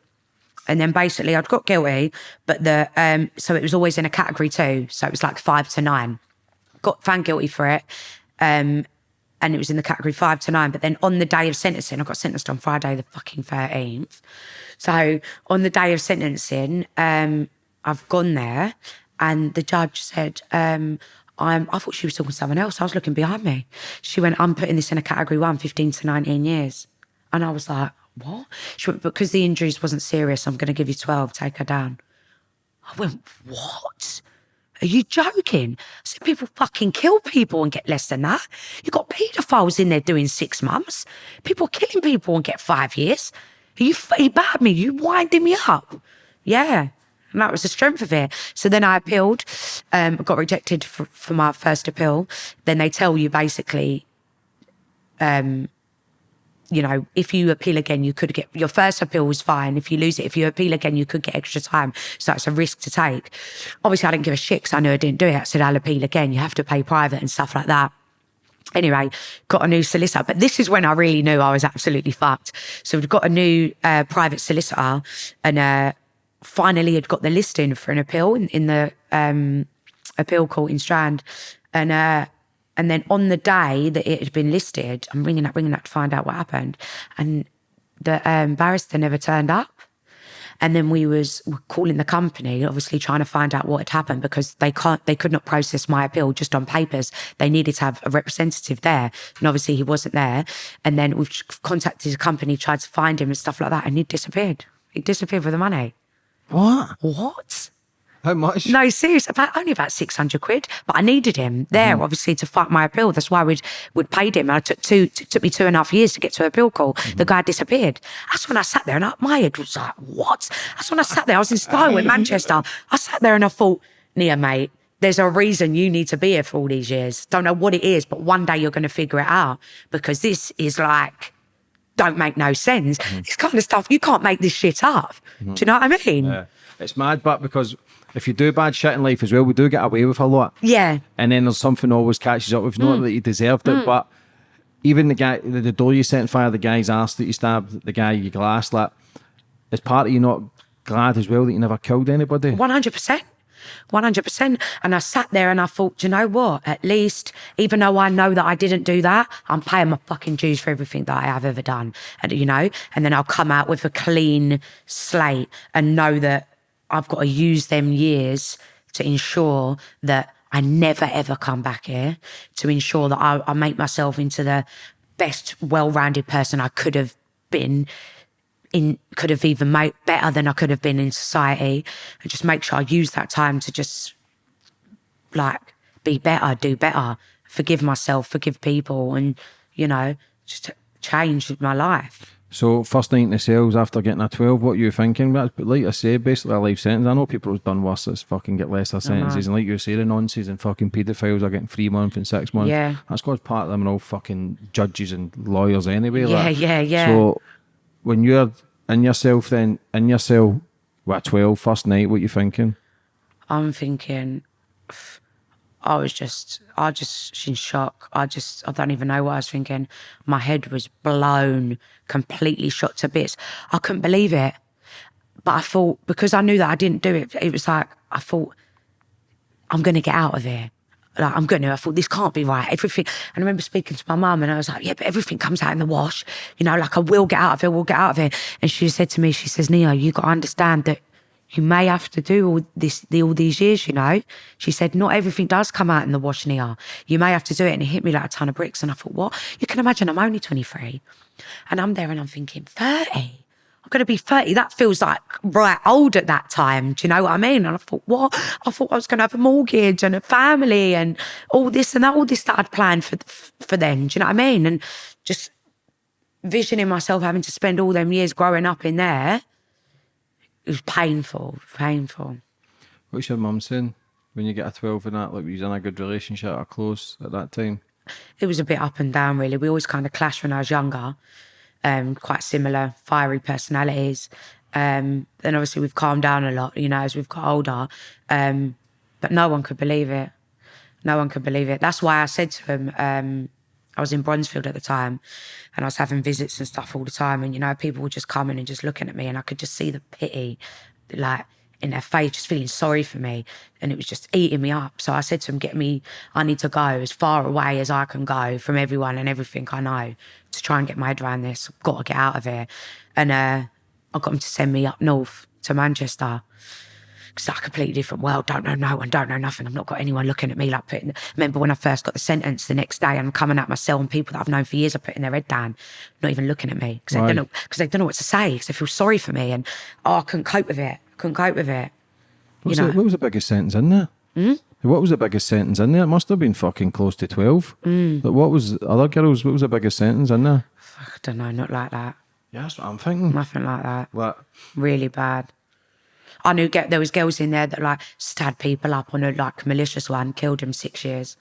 And then basically I'd got guilty, but the, um, so it was always in a category two. So it was like five to nine got found guilty for it. Um, and it was in the category five to nine. But then on the day of sentencing, I got sentenced on Friday, the fucking 13th. So on the day of sentencing, um, I've gone there and the judge said, um, I'm, I thought she was talking to someone else. I was looking behind me. She went, I'm putting this in a category one, 15 to 19 years. And I was like, what? She went, because the injuries wasn't serious, I'm going to give you 12, take her down. I went, what? Are you joking? I said, people fucking kill people and get less than that. You've got paedophiles in there doing six months. People killing people and get five years. Are you, you bad me? You winding me up? Yeah. And that was the strength of it. So then I appealed, um, got rejected for, for my first appeal. Then they tell you basically, um, you know, if you appeal again, you could get your first appeal was fine. If you lose it, if you appeal again, you could get extra time. So that's a risk to take. Obviously, I didn't give a shit because I knew I didn't do it. I said, I'll appeal again. You have to pay private and stuff like that. Anyway, got a new solicitor, but this is when I really knew I was absolutely fucked. So we've got a new uh, private solicitor, and uh, finally had got the listing for an appeal in, in the um, appeal court in Strand, and uh, and then on the day that it had been listed, I'm ringing up, ringing up to find out what happened, and the um, barrister never turned up. And then we was calling the company, obviously trying to find out what had happened because they can't, they could not process my appeal just on papers. They needed to have a representative there, and obviously he wasn't there. And then we've contacted the company, tried to find him and stuff like that, and he disappeared. He disappeared with the money. What? What? How much? No, seriously, About only about six hundred quid. But I needed him there, mm-hmm. obviously, to fight my appeal. That's why we'd we'd paid him. I took two. It took me two and a half years to get to appeal call. The mm-hmm. guy disappeared. That's when I sat there and I, my head was like, "What?" That's when I sat there. I was in Styal in Manchester. I sat there and I thought, "Nia, mate." There's a reason you need to be here for all these years. Don't know what it is, but one day you're going to figure it out because this is like don't make no sense. Mm-hmm. This kind of stuff you can't make this shit up. Do you mm-hmm. know what I mean? Yeah. It's mad, but because if you do bad shit in life as well, we do get away with a lot. Yeah. And then there's something always catches up with you. Mm. Not that you deserved it, mm. but even the guy, the, the door you set on fire, the guy's ass that you stabbed, the guy you glassed, like, is part of you not glad as well that you never killed anybody? One hundred percent. 100%. And I sat there and I thought, you know what? At least, even though I know that I didn't do that, I'm paying my fucking dues for everything that I have ever done. And, you know, and then I'll come out with a clean slate and know that I've got to use them years to ensure that I never ever come back here, to ensure that I, I make myself into the best, well rounded person I could have been in could have even made better than I could have been in society and just make sure I use that time to just like be better, do better, forgive myself, forgive people and, you know, just change my life. So first night in the cells after getting a twelve, what you thinking? But like I say, basically a life sentence. I know people have done worse that's fucking get lesser uh-huh. sentences, and like you say, the nonsense and fucking paedophiles are getting three months and six months. Yeah. that's because part of them are all fucking judges and lawyers anyway. Yeah, like. yeah, yeah. So when you're in yourself, then in yourself, what 12, first night, what you thinking? I'm thinking, I was just, I just in shock. I just, I don't even know what I was thinking. My head was blown, completely shot to bits. I couldn't believe it. But I thought, because I knew that I didn't do it, it was like, I thought, I'm going to get out of here. Like, I'm going to. I thought, this can't be right. Everything. And I remember speaking to my mum and I was like, yeah, but everything comes out in the wash. You know, like I will get out of it, we'll get out of it. And she said to me, she says, Neo, you got to understand that you may have to do all this all these years, you know. She said, not everything does come out in the wash, Nia. You may have to do it. And it hit me like a ton of bricks. And I thought, what? You can imagine I'm only 23. And I'm there and I'm thinking, 30? I'm going to be 30. That feels like right old at that time. Do you know what I mean? And I thought, what? I thought I was going to have a mortgage and a family and all this and that, all this that I'd planned for, for them. Do you know what I mean? And just visioning myself having to spend all them years growing up in there, it was painful, painful. What's your mum saying when you get a 12 and that? Like, you in a good relationship or close at that time? It was a bit up and down, really. We always kind of clashed when I was younger. Um, quite similar, fiery personalities. Um, then obviously we've calmed down a lot, you know, as we've got older. Um, but no one could believe it. No one could believe it. That's why I said to him, um, I was in Bronzefield at the time and I was having visits and stuff all the time. And, you know, people were just coming and just looking at me and I could just see the pity, like, in their face, just feeling sorry for me. And it was just eating me up. So I said to him, get me, I need to go as far away as I can go from everyone and everything I know to try and get my head around this. I've got to get out of here. And uh, I got him to send me up north to Manchester. It's a completely different world. Don't know no one, don't know nothing. I've not got anyone looking at me like putting. Remember when I first got the sentence the next day, I'm coming out my cell and people that I've known for years are putting their head down, not even looking at me because they Right. don't know they don't know what to say because they feel sorry for me and oh I couldn't cope with it. Couldn't cope with it. What was, the, what was the biggest sentence in there? Hmm? What was the biggest sentence in there? It must have been fucking close to 12. Hmm. Like, what was other girls? What was the biggest sentence in there? I don't know, not like that. Yeah, that's what I'm thinking. Nothing like that. Like, Really bad. I knew get there was girls in there that like stabbed people up on a like malicious one, killed them six years,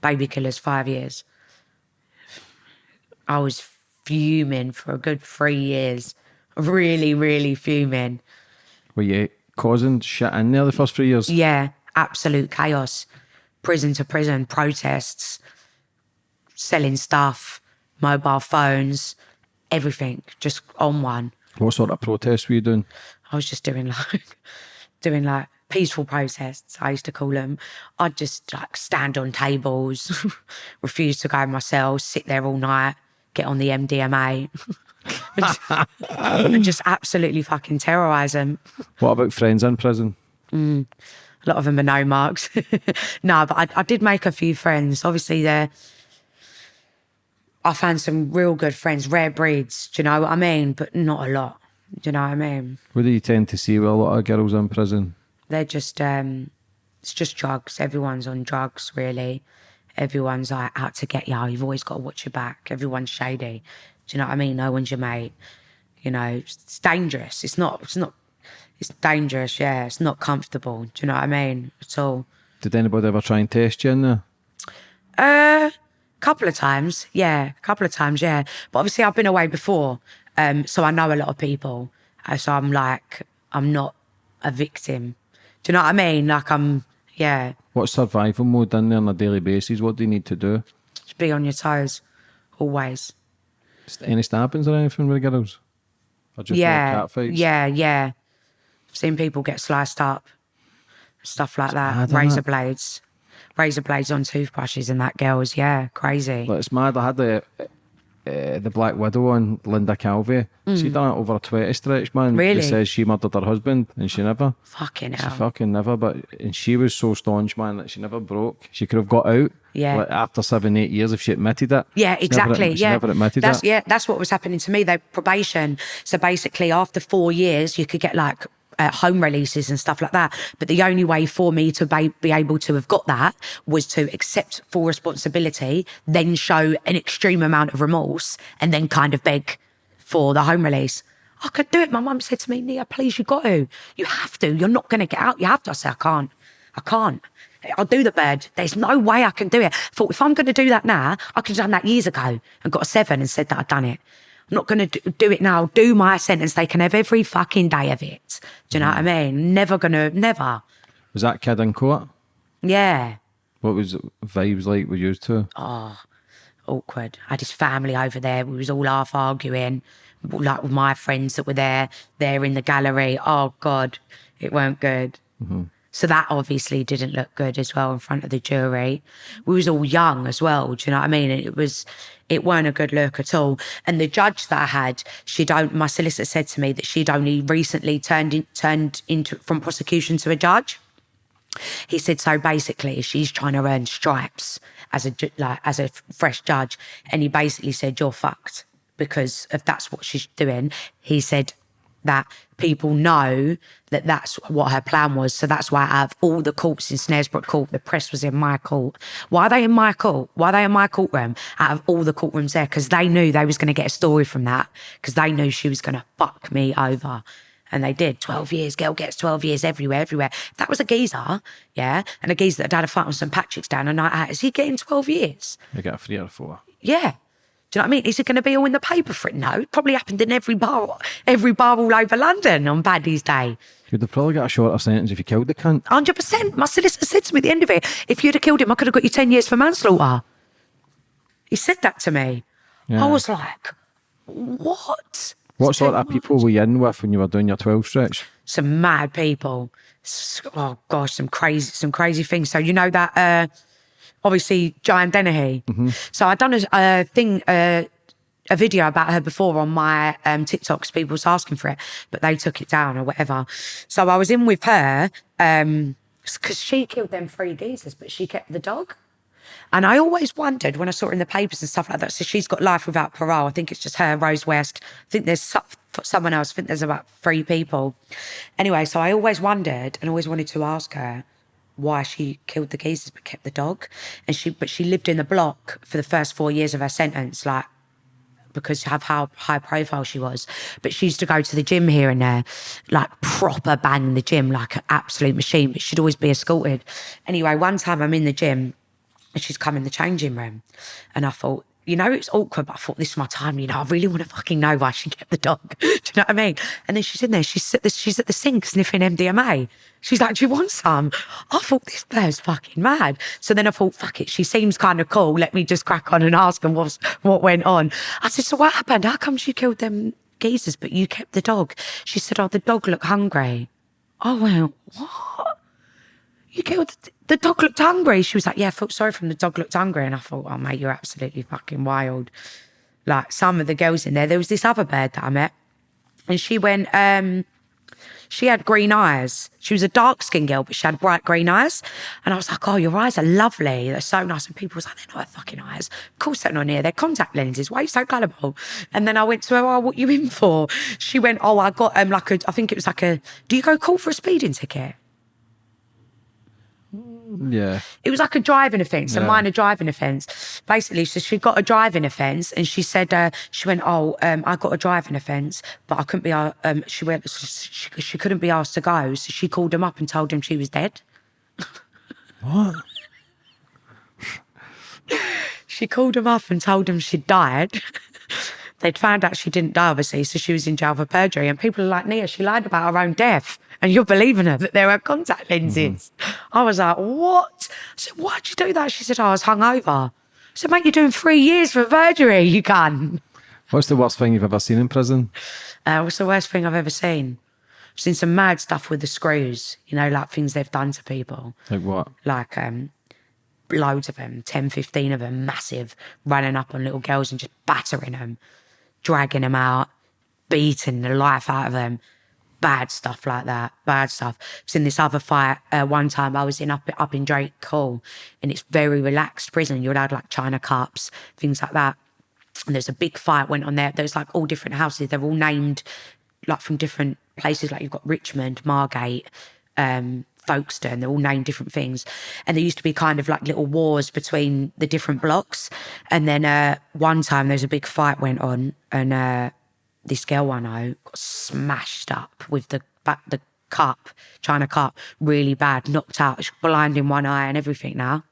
baby killers five years. I was fuming for a good three years, really, really fuming. Were you causing shit in there the first three years? Yeah, absolute chaos. Prison to prison, protests, selling stuff, mobile phones, everything, just on one. What sort of protests were you doing? I was just doing like, doing like peaceful protests, I used to call them. I'd just like stand on tables, refuse to go in my cell, sit there all night, get on the MDMA, and just- absolutely fucking terrorise them. What about friends in prison? A lot of them are no marks. no, but I, I did make a few friends. Obviously, they're. I found some real good friends, rare breeds. Do you know what I mean? But not a lot. Do you know what I mean? What do you tend to see with a lot of girls in prison? They're just. um It's just drugs. Everyone's on drugs, really. Everyone's like out to get you. You've always got to watch your back. Everyone's shady. Do you know what I mean? No one's your mate. You know, it's, dangerous. It's not. It's not. It's dangerous. Yeah, it's not comfortable. Do you know what I mean? At all. Did anybody ever try and test you in there? Uh, couple of times, yeah, a couple of times, yeah. But obviously, I've been away before, um, so I know a lot of people. Uh, so I'm like, I'm not a victim. Do you know what I mean? Like I'm, yeah, What's survival mode in there on a daily basis? What do you need to do? just be on your toes, always. Any stabbings or anything with the girls? Or just yeah, like cat fights? yeah, yeah. I've seen people get sliced up. stuff like that. mad, Razor blades, razor blades on toothbrushes, and that girl's yeah, crazy. But it's mad. I had the uh, the Black Widow on Linda Calvey. She done it over a twenty stretch, man. Mm. Really? She says she murdered her husband, and she never. Fucking She hell. fucking never, but and she was so staunch, man, that she never broke. She could have got out. Yeah. Like, after seven, eight years if she admitted it. Yeah, She never- exactly. she yeah, never admitted that's it. yeah, that's what was happening to me. They probation. So basically, after four years, you could get like home releases and stuff like that. But the only way for me to be, be able to have got that was to accept full responsibility, then show an extreme amount of remorse, and then kind of beg for the home release. I could do it. My mum said to me, Nia, please, you got to. You have to. You're not going to get out. You have to. I said, I can't. I can't. I'll do the bird. There's no way I can do it. I thought if I'm going to do that now, I could have done that years ago and got a seven and said that I'd done it. I'm not going to do it now. Do my sentence. They can have every fucking day of it. Do you know what I mm. mean? Never going to, never. Was that kid in court? Yeah. What was vibes like with you two? Oh, awkward. I had his family over there. We was all half arguing, like with my friends that were there, there in the gallery. Oh God, it weren't good. Mm-hmm. So that obviously didn't look good as well in front of the jury. We was all young as well. Do you know what I mean? And it was, it weren't a good look at all. And the judge that I had, she'd my solicitor said to me that she'd only recently turned in, turned into from prosecution to a judge. He said so basically she's trying to earn stripes as a like as a fresh judge. And he basically said you're fucked because if that's what she's doing. He said that people know that that's what her plan was so that's why out of all the courts in Snaresbrook Court the press was in my court why are they in my court why are they in my courtroom out of all the courtrooms there because they knew they was going to get a story from that because they knew she was going to fuck me over and they did. 12 years, girl gets 12 years everywhere, everywhere. That was a geezer, yeah, and a geezer that had a fight on St. Patrick's down a night out, is he getting 12 years? You get a three or four. Yeah. Do you know what I mean? Is it going to be all in the paper for it? No, it probably happened in every bar, every bar all over London on Paddy's Day. You'd have probably got a shorter sentence if you killed the cunt. 100%. My solicitor said to me at the end of it, if you'd have killed him, I could have got you 10 years for manslaughter. He said that to me. Yeah. I was like, what? What sort of people were you in with when you were doing your 12 stretch? some mad people. Oh gosh, some crazy, some crazy things. So you know that uh, obviously Joanna Dennehy. So I'd done a, a thing, uh, a video about her before on my um, TikToks. People was asking for it, but they took it down or whatever. So I was in with her because she killed them three geezers, but she kept the dog. And I always wondered when I saw it in the papers and stuff like that. So she's got life without parole. I think it's just her, Rose West. I think there's so- someone else. I think there's about three people. Anyway, so I always wondered and always wanted to ask her why she killed the geezers but kept the dog. And she, but she lived in the block for the first four years of her sentence, like because of how high profile she was. But she used to go to the gym here and there, like proper bang the gym, like an absolute machine. But she'd always be escorted. Anyway, one time I'm in the gym and she's come in the changing room. And I thought, you know, it's awkward, but I thought this is my time. You know, I really want to fucking know why she kept the dog. Do you know what I mean? And then she's in there. She's at the, she's at the sink sniffing MDMA. She's like, "Do you want some?" I thought this player's fucking mad. So then I thought, "Fuck it." She seems kind of cool. Let me just crack on and ask her what's, what went on. I said, "So what happened? How come she killed them geezers, but you kept the dog?" She said, "Oh, the dog looked hungry." I went, "What?" you killed the, the dog looked hungry. She was like, yeah, I sorry from the dog looked hungry. And I thought, oh, mate, you're absolutely fucking wild. Like some of the girls in there, there was this other bird that I met and she went, um, she had green eyes. She was a dark skinned girl, but she had bright green eyes. And I was like, oh, your eyes are lovely. They're so nice. And people was like, they're not fucking eyes. Of course they're not here. They're contact lenses. Why are you so gullible? And then I went to her, oh, what you in for? She went, oh, I got um, like a, I think it was like a, do you go call for a speeding ticket? Yeah. It was like a driving offence, a Yeah. minor driving offence. Basically, so she got a driving offence, and she said uh, she went, "Oh, um, I got a driving offence, but I couldn't be." Uh, um, she went, she, she couldn't be asked to go, so she called him up and told him she was dead. What? She called him up and told him she'd died. They'd found out she didn't die, obviously, so she was in jail for perjury. And people are like, Nia, she lied about her own death. And you're believing her that there were contact lenses. I was like, what? I said, why'd you do that? She said, oh, I was hungover. I said, mate, you're doing three years for perjury, you can. What's the worst thing you've ever seen in prison? Uh, what's the worst thing I've ever seen? I've seen some mad stuff with the screws, you know, like things they've done to people. Like what? Like um loads of them, 10, 15 of them, massive, running up on little girls and just battering them, dragging them out, beating the life out of them. Bad stuff like that. Bad stuff. I've seen this other fight uh, one time. I was in up up in Drake Hall, and it's very relaxed prison. You're allowed like China cups, things like that. And there's a big fight went on there. There's like all different houses. They're all named like from different places. Like you've got Richmond, Margate, um, Folkestone. They're all named different things. And there used to be kind of like little wars between the different blocks. And then uh, one time there's a big fight went on, and uh, this girl one I know got smashed up with the ba- the cup, China cup, really bad, knocked out, she's blind in one eye and everything now.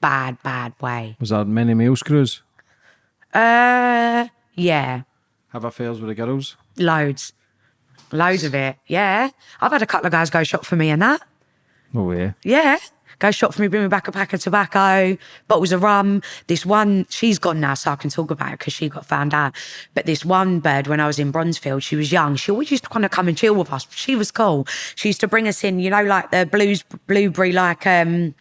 Bad, bad way. Was that many male screws? Uh, yeah, Have affairs with the girls? loads, loads of it. Yeah, I've had a couple of guys go shop for me and that. Oh yeah. Yeah. Go shop for me, bring me back a pack of tobacco, bottles of rum. This one, she's gone now, so I can talk about it because she got found out. But this one bird, when I was in Bronzefield, she was young. She always used to kind of come and chill with us. She was cool. She used to bring us in, you know, like the blues, blueberry, like, um,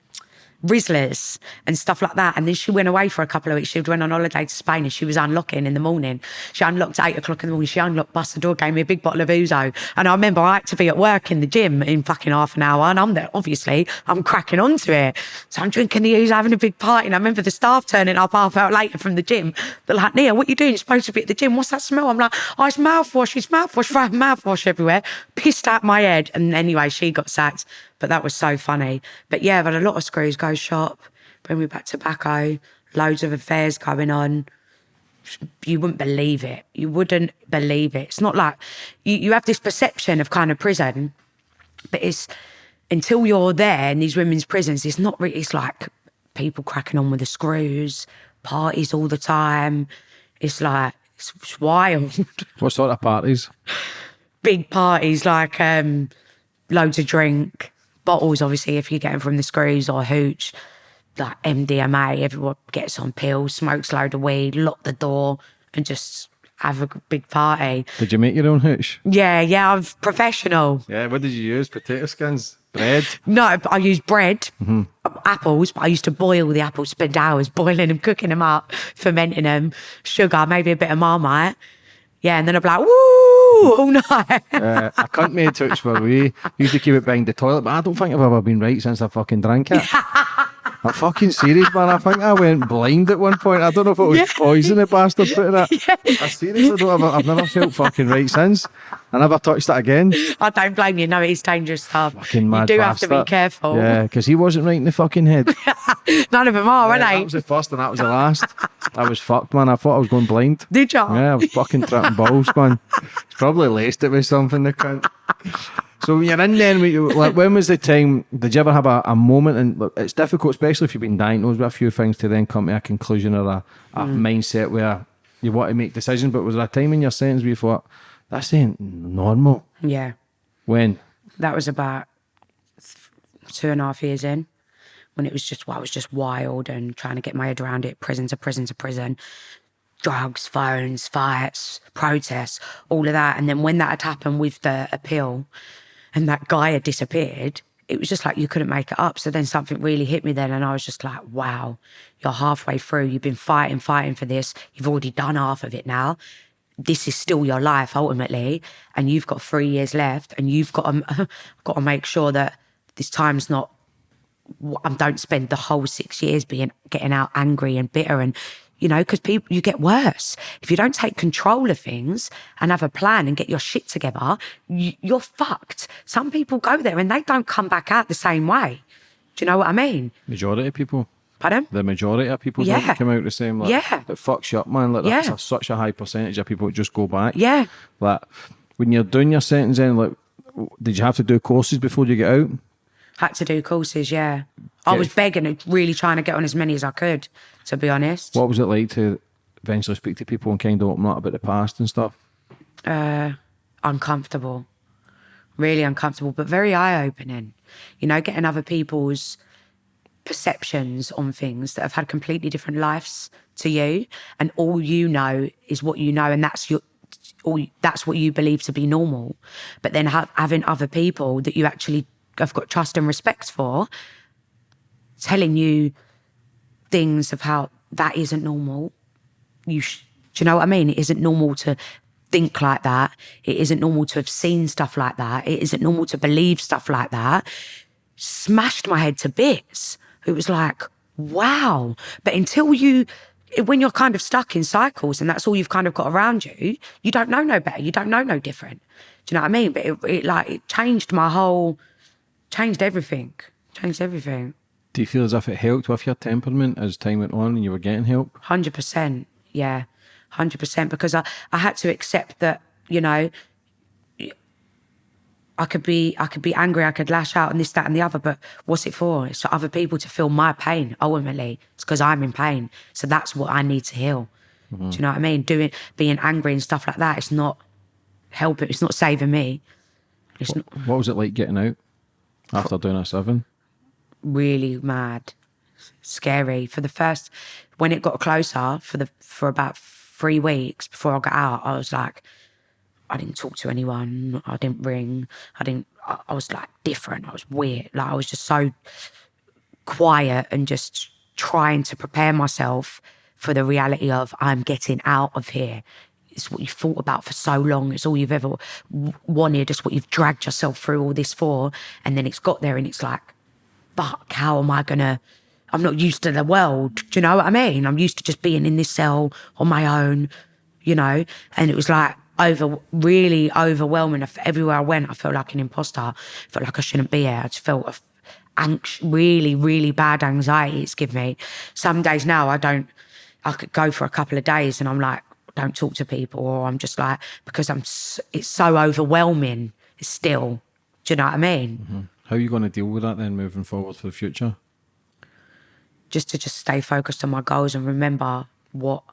Rizzlers and stuff like that. And then she went away for a couple of weeks. She went on holiday to Spain and she was unlocking in the morning. She unlocked eight o'clock in the morning. She unlocked, bust the door, gave me a big bottle of Ouzo. And I remember I had to be at work in the gym in fucking half an hour. And I'm there, obviously, I'm cracking onto it. So I'm drinking the Ouzo, having a big party. And I remember the staff turning up half hour later from the gym. They're like, Nia, what you doing? You're supposed to be at the gym. What's that smell? I'm like, oh, it's mouthwash. It's mouthwash. Throwing mouthwash everywhere. Pissed out my head. And anyway, she got sacked. But that was so funny. But yeah, I've had a lot of screws go shop, bring me back tobacco, loads of affairs going on. You wouldn't believe it. You wouldn't believe it. It's not like you, you have this perception of kind of prison, but it's until you're there in these women's prisons, it's not really, it's like people cracking on with the screws, parties all the time. It's like, it's, it's wild. What sort of parties? big parties like um loads of drink bottles obviously if you're getting from the screws or hooch like mdma everyone gets on pills smokes load of weed lock the door and just have a big party Did you make your own hooch? yeah yeah i'm professional Yeah, what did you use? Potato skins? Bread? no i use bread mm-hmm. apples but i used to boil the apples spend hours boiling them cooking them up fermenting them sugar maybe a bit of marmite yeah and then i'd be like woo all night uh, I can't make touch we used to keep it behind the toilet, but I don't think I've ever been right since I fucking drank it. I'm fucking serious, man. I think I went blind at one point. I don't know if it was Yeah. poison the bastard put in it. I seriously don't ever, I've never felt fucking right since. I never touched that again. I don't blame you. No, it is dangerous stuff. Fucking mad you do have to be careful. Yeah, because he wasn't right in the fucking head. None of them are, Yeah, are that was the first and that was the last. I was fucked, man. I thought I was going blind. Did you? Yeah, I was fucking tripping balls, man. He's probably laced it with something, the cunt. So when you're in then, when you- like, when was the time, did you ever have a, a moment, and look, it's difficult, especially if you've been diagnosed with a few things, to then come to a conclusion or a, a mm. mindset where you want to make decisions, but was there a time in your sentence where you thought, that's ain't normal? Yeah. When? That was about two and a half years in when it was just, well, I was just wild and trying to get my head around it, prison to prison to prison. Drugs, phones, fights, protests, all of that. And then when that had happened with the appeal and that guy had disappeared, it was just like you couldn't make it up. So then something really hit me then, and I was just like, wow, you're halfway through. You've been fighting, fighting for this. You've already done half of it now. This is still your life ultimately, and you've got three years left, and you've got to, got to make sure that this time's not I don't spend the whole six years being getting out angry and bitter and you know because people you get worse if you don't take control of things and have a plan and get your shit together you, you're fucked some people go there and they don't come back out the same way do you know what i mean Majority of people. pardon The majority of people Yeah. don't come out the same. Like, Yeah. It fucks you up, man. Like, Yeah. a- such a high percentage of people just go back. yeah Like, when you're doing your sentence, then, like, did you have to do courses before you get out? had to do courses yeah i was begging and really trying to get on as many as i could to be honest What was it like to eventually speak to people and kind of open up about the past and stuff? uh, uncomfortable, really uncomfortable, but very eye opening. You know, getting other people's perceptions on things that have had completely different lives to you, and all you know is what you know, and that's your all that's what you believe to be normal. But then ha- having other people that you actually have got trust and respect for telling you things of how that isn't normal. You, do you know what I mean? It isn't normal to think like that. It isn't normal to have seen stuff like that. It isn't normal to believe stuff like that. Smashed my head to bits. It was like, wow. But until you, when you're kind of stuck in cycles and that's all you've kind of got around you, you don't know no better. You don't know no different. Do you know what I mean? But it, it like, it changed my whole, changed everything. Changed everything. Do you feel as if it helped with your temperament as time went on and you were getting help? Hundred percent, yeah, hundred percent. Because I, I had to accept that, you know, I could be, I could be angry, I could lash out and this, that, and the other. But what's it for? It's for other people to feel my pain. Ultimately, it's because I'm in pain. So that's what I need to heal. Mm-hmm. Do you know what I mean? Doing, being angry and stuff like that. It's not helping. It's not saving me. It's not What was it like getting out after doing a seven? Really mad, scary. For the first, when it got closer, for the for about three weeks before I got out, I was like, I didn't talk to anyone. I didn't ring. I didn't. I, I was like different. I was weird. Like I was just so quiet and just trying to prepare myself for the reality of I'm getting out of here. It's what you thought about for so long. It's all you've ever wanted. It's what you've dragged yourself through all this for. And then it's got there and it's like, fuck, how am I gonna? I'm not used to the world. Do you know what I mean? I'm used to just being in this cell on my own, you know? And it was like over, really overwhelming. Everywhere I went, I felt like an imposter. I felt like I shouldn't be here. I just felt a f- anx- really, really bad anxiety it's given me. Some days now, I don't, I could go for a couple of days and I'm like, don't talk to people, or I'm just like, because I'm, it's so overwhelming still. Do you know what I mean? Mm-hmm. How are you going to deal with that then moving forward for the future? just to just stay focused on my goals and remember what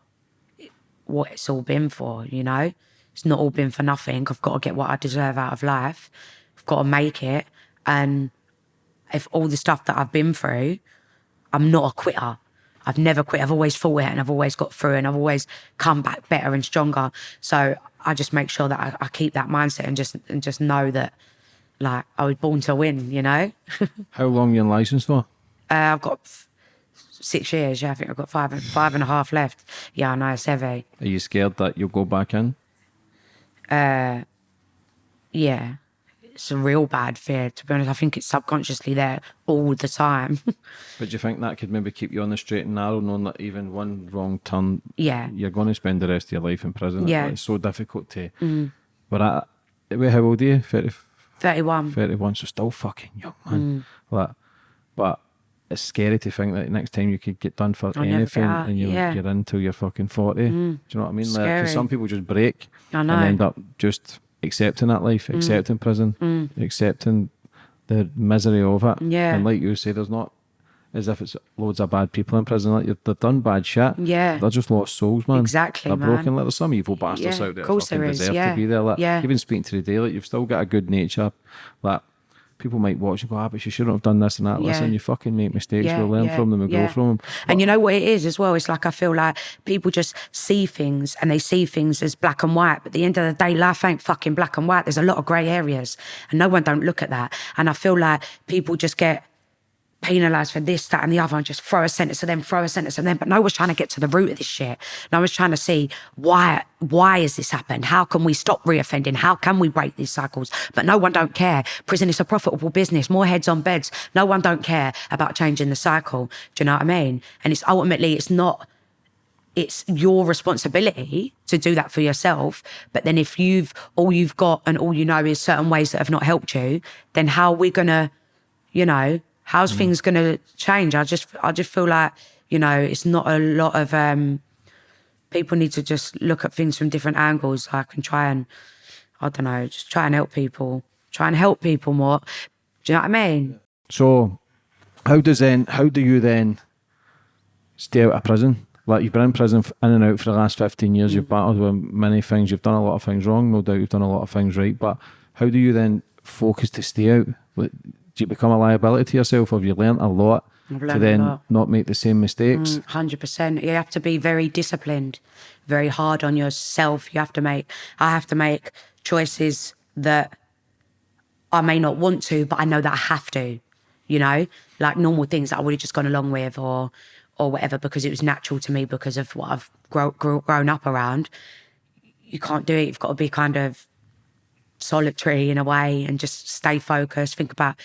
what it's all been for, you know? It's not all been for nothing. I've got to get what I deserve out of life. I've got to make it. And if all the stuff that I've been through, I'm not a quitter. I've never quit. I've always fought it and I've always got through and I've always come back better and stronger. So I just make sure that I, I keep that mindset and just and just know that like I was born to win, you know. How long you licensed for? Uh, I've got six years. Yeah, I think I've got five and five and a half left. Yeah, I know it's heavy. Are you scared that you'll go back in? Uh, yeah, it's a real bad fear. To be honest, I think it's subconsciously there all the time. but do you think that could maybe keep you on the straight and narrow, knowing that even one wrong turn, yeah, you're going to spend the rest of your life in prison. Yeah, it's so difficult to. Mm. But uh, I, how old are you? Thirty. 31. 31, so still fucking young, man. Mm. Like, but it's scary to think that next time you could get done for I'll anything and you're, yeah. you're until you're fucking 40. Mm. Do you know what I mean? Scary. Like, some people just break and end up just accepting that life, mm. accepting prison, mm. accepting the misery of it. Yeah. And like you say, there's not as if it's loads of bad people in prison. Like they've done bad shit. Yeah. They're just lost souls, man. Exactly, They're man. broken. Like there's some evil bastards Yeah, out there. of course there is, deserve yeah. to be there. Like Yeah. even speaking to the day, like you've still got a good nature. Like people might watch and go, ah, but you shouldn't have done this and that. Yeah. Listen, you fucking make mistakes. Yeah, we'll learn yeah, from them. We'll yeah. grow from them. And you know what it is as well? It's like I feel like people just see things and they see things as black and white. But at the end of the day, life ain't fucking black and white. There's a lot of grey areas. And no one don't look at that. And I feel like people just get penalised for this, that, and the other, and just throw a sentence to them, throw a sentence to them. But no one's trying to get to the root of this shit. No one's trying to see why why has this happened? How can we stop reoffending? How can we break these cycles? But no one don't care. Prison is a profitable business, more heads on beds. No one don't care about changing the cycle. Do you know what I mean? And it's ultimately it's not it's your responsibility to do that for yourself. But then if you've all you've got and all you know is certain ways that have not helped you, then how are we gonna, you know, how's things gonna change? I just I just feel like, you know, it's not a lot of um people need to just look at things from different angles. Like and try and I don't know, just try and help people. Try and help people more. Do you know what I mean? So, how does then? How do you then stay out of prison? Like you've been in prison in and out for the last fifteen years. Mm. You've battled with many things. You've done a lot of things wrong. No doubt you've done a lot of things right. But how do you then focus to stay out? Like, Do you become a liability to yourself, or have you learnt a lot I've to then lot. not make the same mistakes. Mm, hundred percent. You have to be very disciplined, very hard on yourself. You have to make. I have to make choices that I may not want to, but I know that I have to. You know, like normal things that I would have just gone along with, or or whatever, because it was natural to me because of what I've grow, grow, grown up around. You can't do it. You've got to be kind of solitary in a way and just stay focused. Think about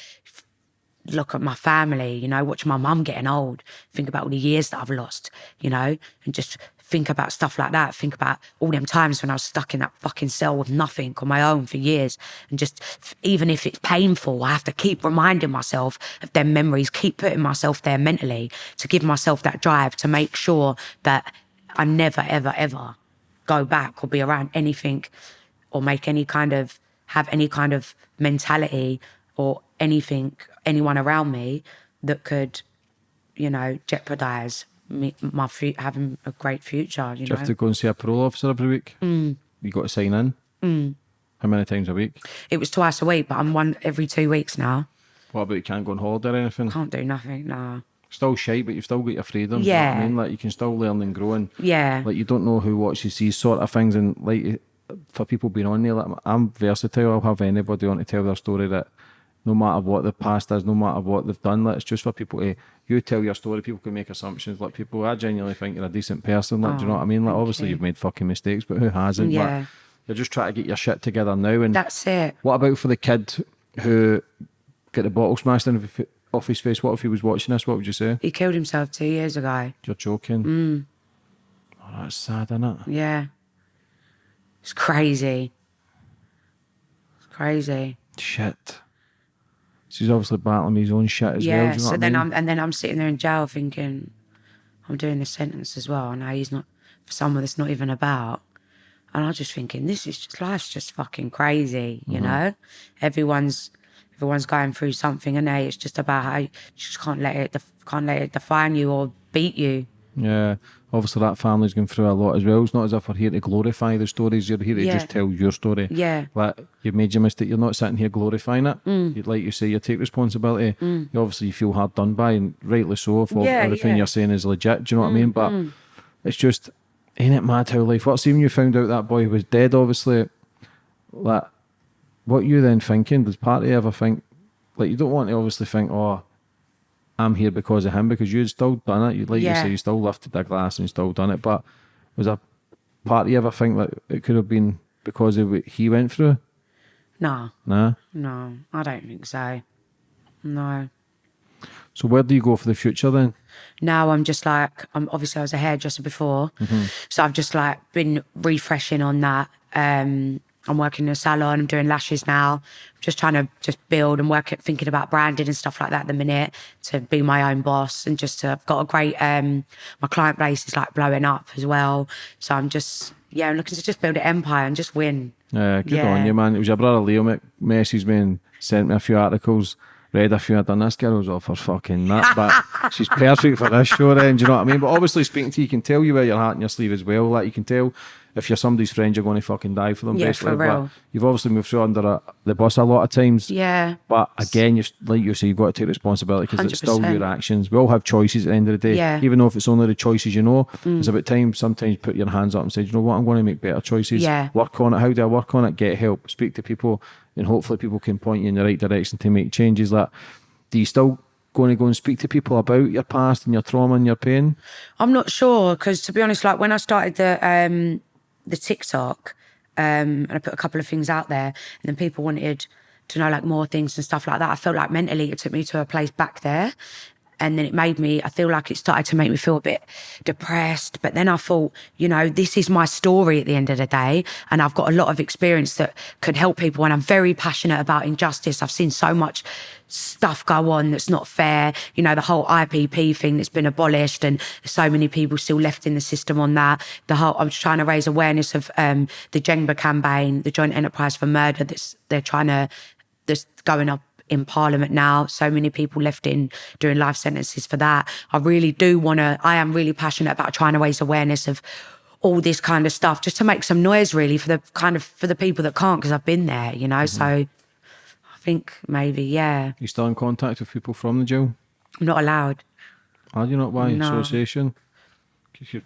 look at my family, you know, watch my mum getting old, think about all the years that I've lost, you know, and just think about stuff like that. Think about all them times when I was stuck in that fucking cell with nothing on my own for years. And just, even if it's painful, I have to keep reminding myself of them memories, keep putting myself there mentally to give myself that drive to make sure that I never, ever, ever go back or be around anything or make any kind of have any kind of mentality or anything anyone around me that could you know jeopardize me my having a great future you Do you know have to go and see a parole officer every week? Mm. You got to sign in. Mm. How many times a week? it was twice a week but i'm one every two weeks now What about you can't go on holiday or anything? can't do nothing no Still shy, but you've still got your freedom. do you know I Yeah. mean, like you can still learn and grow, and yeah like you don't know who watches these sort of things, and like for people being on there, like I'm versatile. I'll have anybody on to tell their story that no matter what the past is, no matter what they've done, like it's just for people to you tell your story. People can make assumptions. Like people, I genuinely think you're a decent person. Like, do you know what I mean? Like, obviously you. you've made fucking mistakes, but who hasn't? Yeah. Like, you're just trying to get your shit together now. And that's it what about for the kid who get the bottle smashed in off his face? What if he was watching this? What would you say? he killed himself two years ago You're joking. Mm. Oh, that's sad, isn't it? yeah it's crazy it's crazy Shit. So he's obviously battling his own shit as well. yeah Do you know so I then mean? i'm and then i'm sitting there in jail thinking i'm doing this sentence as well and now he's not for someone that's not even about and i'm just thinking this is just life's just fucking crazy you Mm-hmm. know everyone's everyone's going through something and hey, it's just about how you just can't let it def- can't let it define you or beat you Yeah, obviously that family's going through a lot as well. It's not as if we're here to glorify the stories. You're here to Yeah. just tell your story. Yeah. Like you've made your mistake. You're not sitting here glorifying it. Mm. Like you say, you take responsibility. You obviously you feel hard done by, and rightly so. If Yeah, everything yeah. Mm, you're saying is legit, do you know what I mean? But it's just ain't it mad how life works? Even you found out that boy was dead. Obviously, like what you then thinking? Does party ever think like you don't want to obviously think, oh. I'm here because of him because you'd still done it. You like you say, you still lifted the glass and you still done it. But was a part of you ever think that it could have been because of what he went through? no No. no i don't think so no So where do you go for the future then? now I'm just like I'm obviously I was a hairdresser before, so I've just like been refreshing on that. Um, I'm working in a salon. I'm doing lashes now. I'm just trying to just build and work at thinking about branding and stuff like that at the minute to be my own boss and just to, I've got a great um my client base is like blowing up as well. So I'm just yeah I'm looking to just build an empire and just win. Uh, good Yeah. on you, man. It was your brother Leo me- messaged me and sent me a few articles. Read a few. I done this girl was off her fucking nut, but she's perfect for this show. Then, do you know what I mean? But obviously, speaking to you, you can tell you wear your heart in your sleeve as well. Like you can tell if you're somebody's friend, you're going to fucking die for them. Yeah, basically. for But real. you've obviously moved through under a, the bus a lot of times. Yeah. But again, you like you say, you've got to take responsibility because it's still your actions. We all have choices at the end of the day. Yeah. Mm. Even though if it's only the choices you know, it's about time sometimes you put your hands up and say, you know what, I'm going to make better choices. Yeah. Work on it. How do I work on it? Get help. Speak to people, and hopefully people can point you in the right direction to make changes. Like, do you still going to go and speak to people about your past and your trauma and your pain? I'm not sure because to be honest, like when I started the um the TikTok, um, and I put a couple of things out there, and then people wanted to know like more things and stuff like that. I felt like mentally it took me to a place back there. And then it made me, I feel like it started to make me feel a bit depressed. But then I thought, you know, this is my story at the end of the day. And I've got a lot of experience that could help people. And I'm very passionate about injustice. I've seen so much stuff go on that's not fair. You know, the whole IPP thing that's been abolished and so many people still left in the system on that. The whole, I'm trying to raise awareness of um, the Jengba campaign, the Joint Enterprise for Murder that's they're trying to, that's going up in Parliament now. So many people left in doing life sentences for that. I really do want to, I am really passionate about trying to raise awareness of all this kind of stuff just to make some noise really for the kind of, for the people that can't because I've been there, you know? So mm-hmm. I think maybe, yeah. you still in contact with people from the jail? I'm not allowed. Are you not why No. association?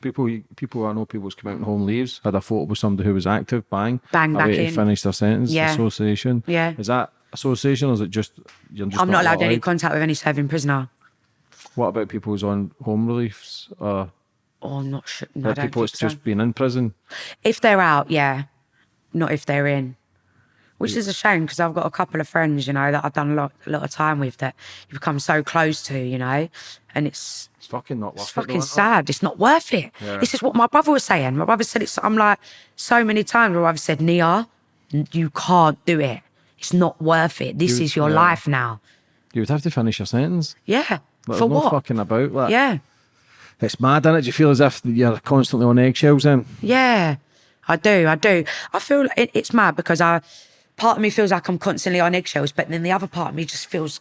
People, people I know people who's come out and home leaves had a photo with somebody who was active, bang, Bang, away back in. finish their sentence. Yeah. Association. Yeah. Is that association or is it just you're just I'm not allowed any contact with any serving prisoner. What about people who's on home reliefs or Oh, I'm not sure. No, people that's so. just been in prison? If they're out, yeah. Not if they're in. Which is a shame because I've got a couple of friends, you know, that I've done a lot, a lot of time with that you become so close to, you know, and it's It's fucking not worth it's it. though, fucking it? sad. It's not worth it. Yeah. This is what my brother was saying. My brother said it's. I'm like so many times where I've said, Nia, you can't do it. It's not worth it. This You- is your yeah. life now. You would have to finish your sentence. Yeah. Like, For no what? fucking about that. Yeah. It's mad, is it? Do you feel as if you're constantly on eggshells then? Yeah, I do. I do. I feel it, it's mad because I, part of me feels like I'm constantly on eggshells, but then the other part of me just feels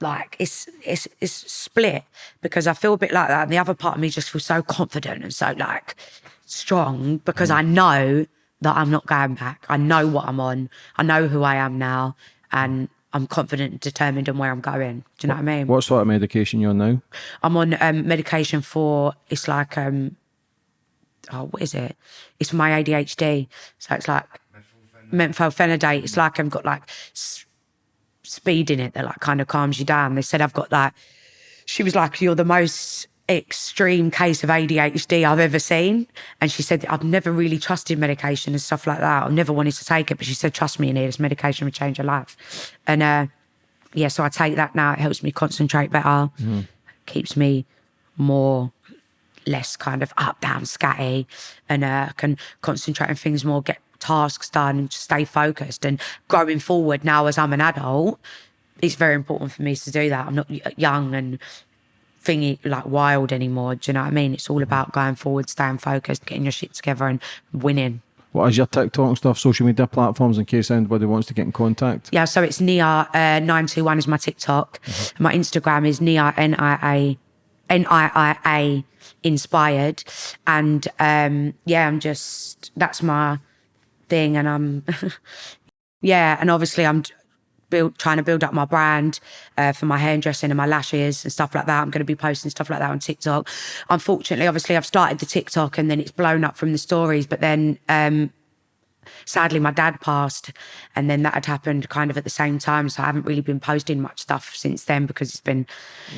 like it's it's it's split because I feel a bit like that, and the other part of me just feels so confident and so like strong because mm. I know that I'm not going back. I know what I'm on. I know who I am now, and I'm confident, and determined, on where I'm going. Do you know what I mean? What sort of medication you're on now? I'm on um, medication for it's like um oh what is it? It's for my ADHD. So it's like methylphenidate. It's like I've got like s- speed in it that like kind of calms you down. They said I've got like she was like you're the most extreme case of ADHD I've ever seen. And she said I've never really trusted medication and stuff like that. I've never wanted to take it, but she said trust me, in this medication will change your life. And uh yeah, so I take that now. It helps me concentrate better, keeps me more, less kind of up, down, scatty, and uh, can concentrate on things more, get tasks done, and just stay focused. And going forward now as I'm an adult, it's very important for me to do that. I'm not young and thingy like wild anymore. Do you know what I mean? It's all about going forward, staying focused, getting your shit together, and winning. What is your TikTok and stuff, social media platforms in case anybody wants to get in contact? Yeah, so it's Nia uh, nine two one is my TikTok. My Instagram is Nia N I A N I I A inspired, and um, yeah, I'm just that's my thing, and I'm yeah, and obviously I'm build trying to build up my brand uh, for my hairdressing and my lashes and stuff like that. I'm going to be posting stuff like that on TikTok. Unfortunately, obviously, I've started the TikTok and then it's blown up from the stories, but then. Um, sadly my dad passed and then that had happened kind of at the same time so i haven't really been posting much stuff since then because it's been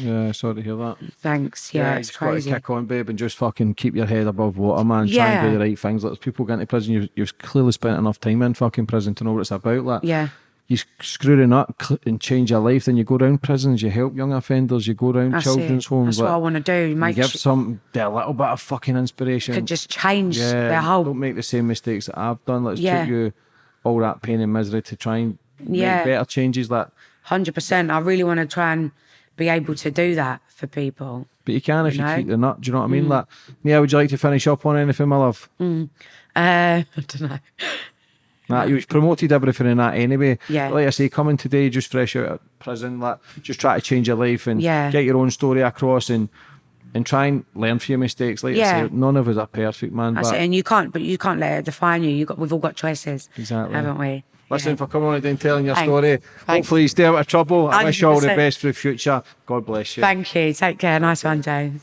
Yeah, sorry to hear that. thanks yeah, you it's just got to crazy kick on, babe, and just fucking keep your head above water, man. Try and Yeah. do the right things. Like, there's people get into prison, you've, you've clearly spent enough time in fucking prison to know what it's about. Like, yeah you screw it up and change your life, then you go around prisons, you help young offenders, you go around that's children's it. homes. that's what i want to do you make give some a little bit of fucking inspiration. could just change yeah, their whole don't make the same mistakes that I've done. Let's Yeah. you all that pain and misery to try and Yeah. make better changes. Like, Hundred percent. I really want to try and be able to do that for people. but you can if you, know? keep the nut. Do you know what I mean? Mm. Like, yeah, would you like to finish up on anything, my love? Uh, I don't know. Nah, you promoted everything in that anyway. Yeah. Like I say, coming today, just fresh out of prison, like just try to change your life and Yeah. get your own story across and and try and learn from your mistakes. Like Yeah. I say, none of us are perfect, man. That's but it. And you can't, but you can't let it define you. You got, we've all got choices, Exactly. haven't we? listen Yeah. for coming on today and telling your story. Hopefully you stay out of trouble. I wish you all the best for the future. God bless you. Thank you. Take care. Nice one, James.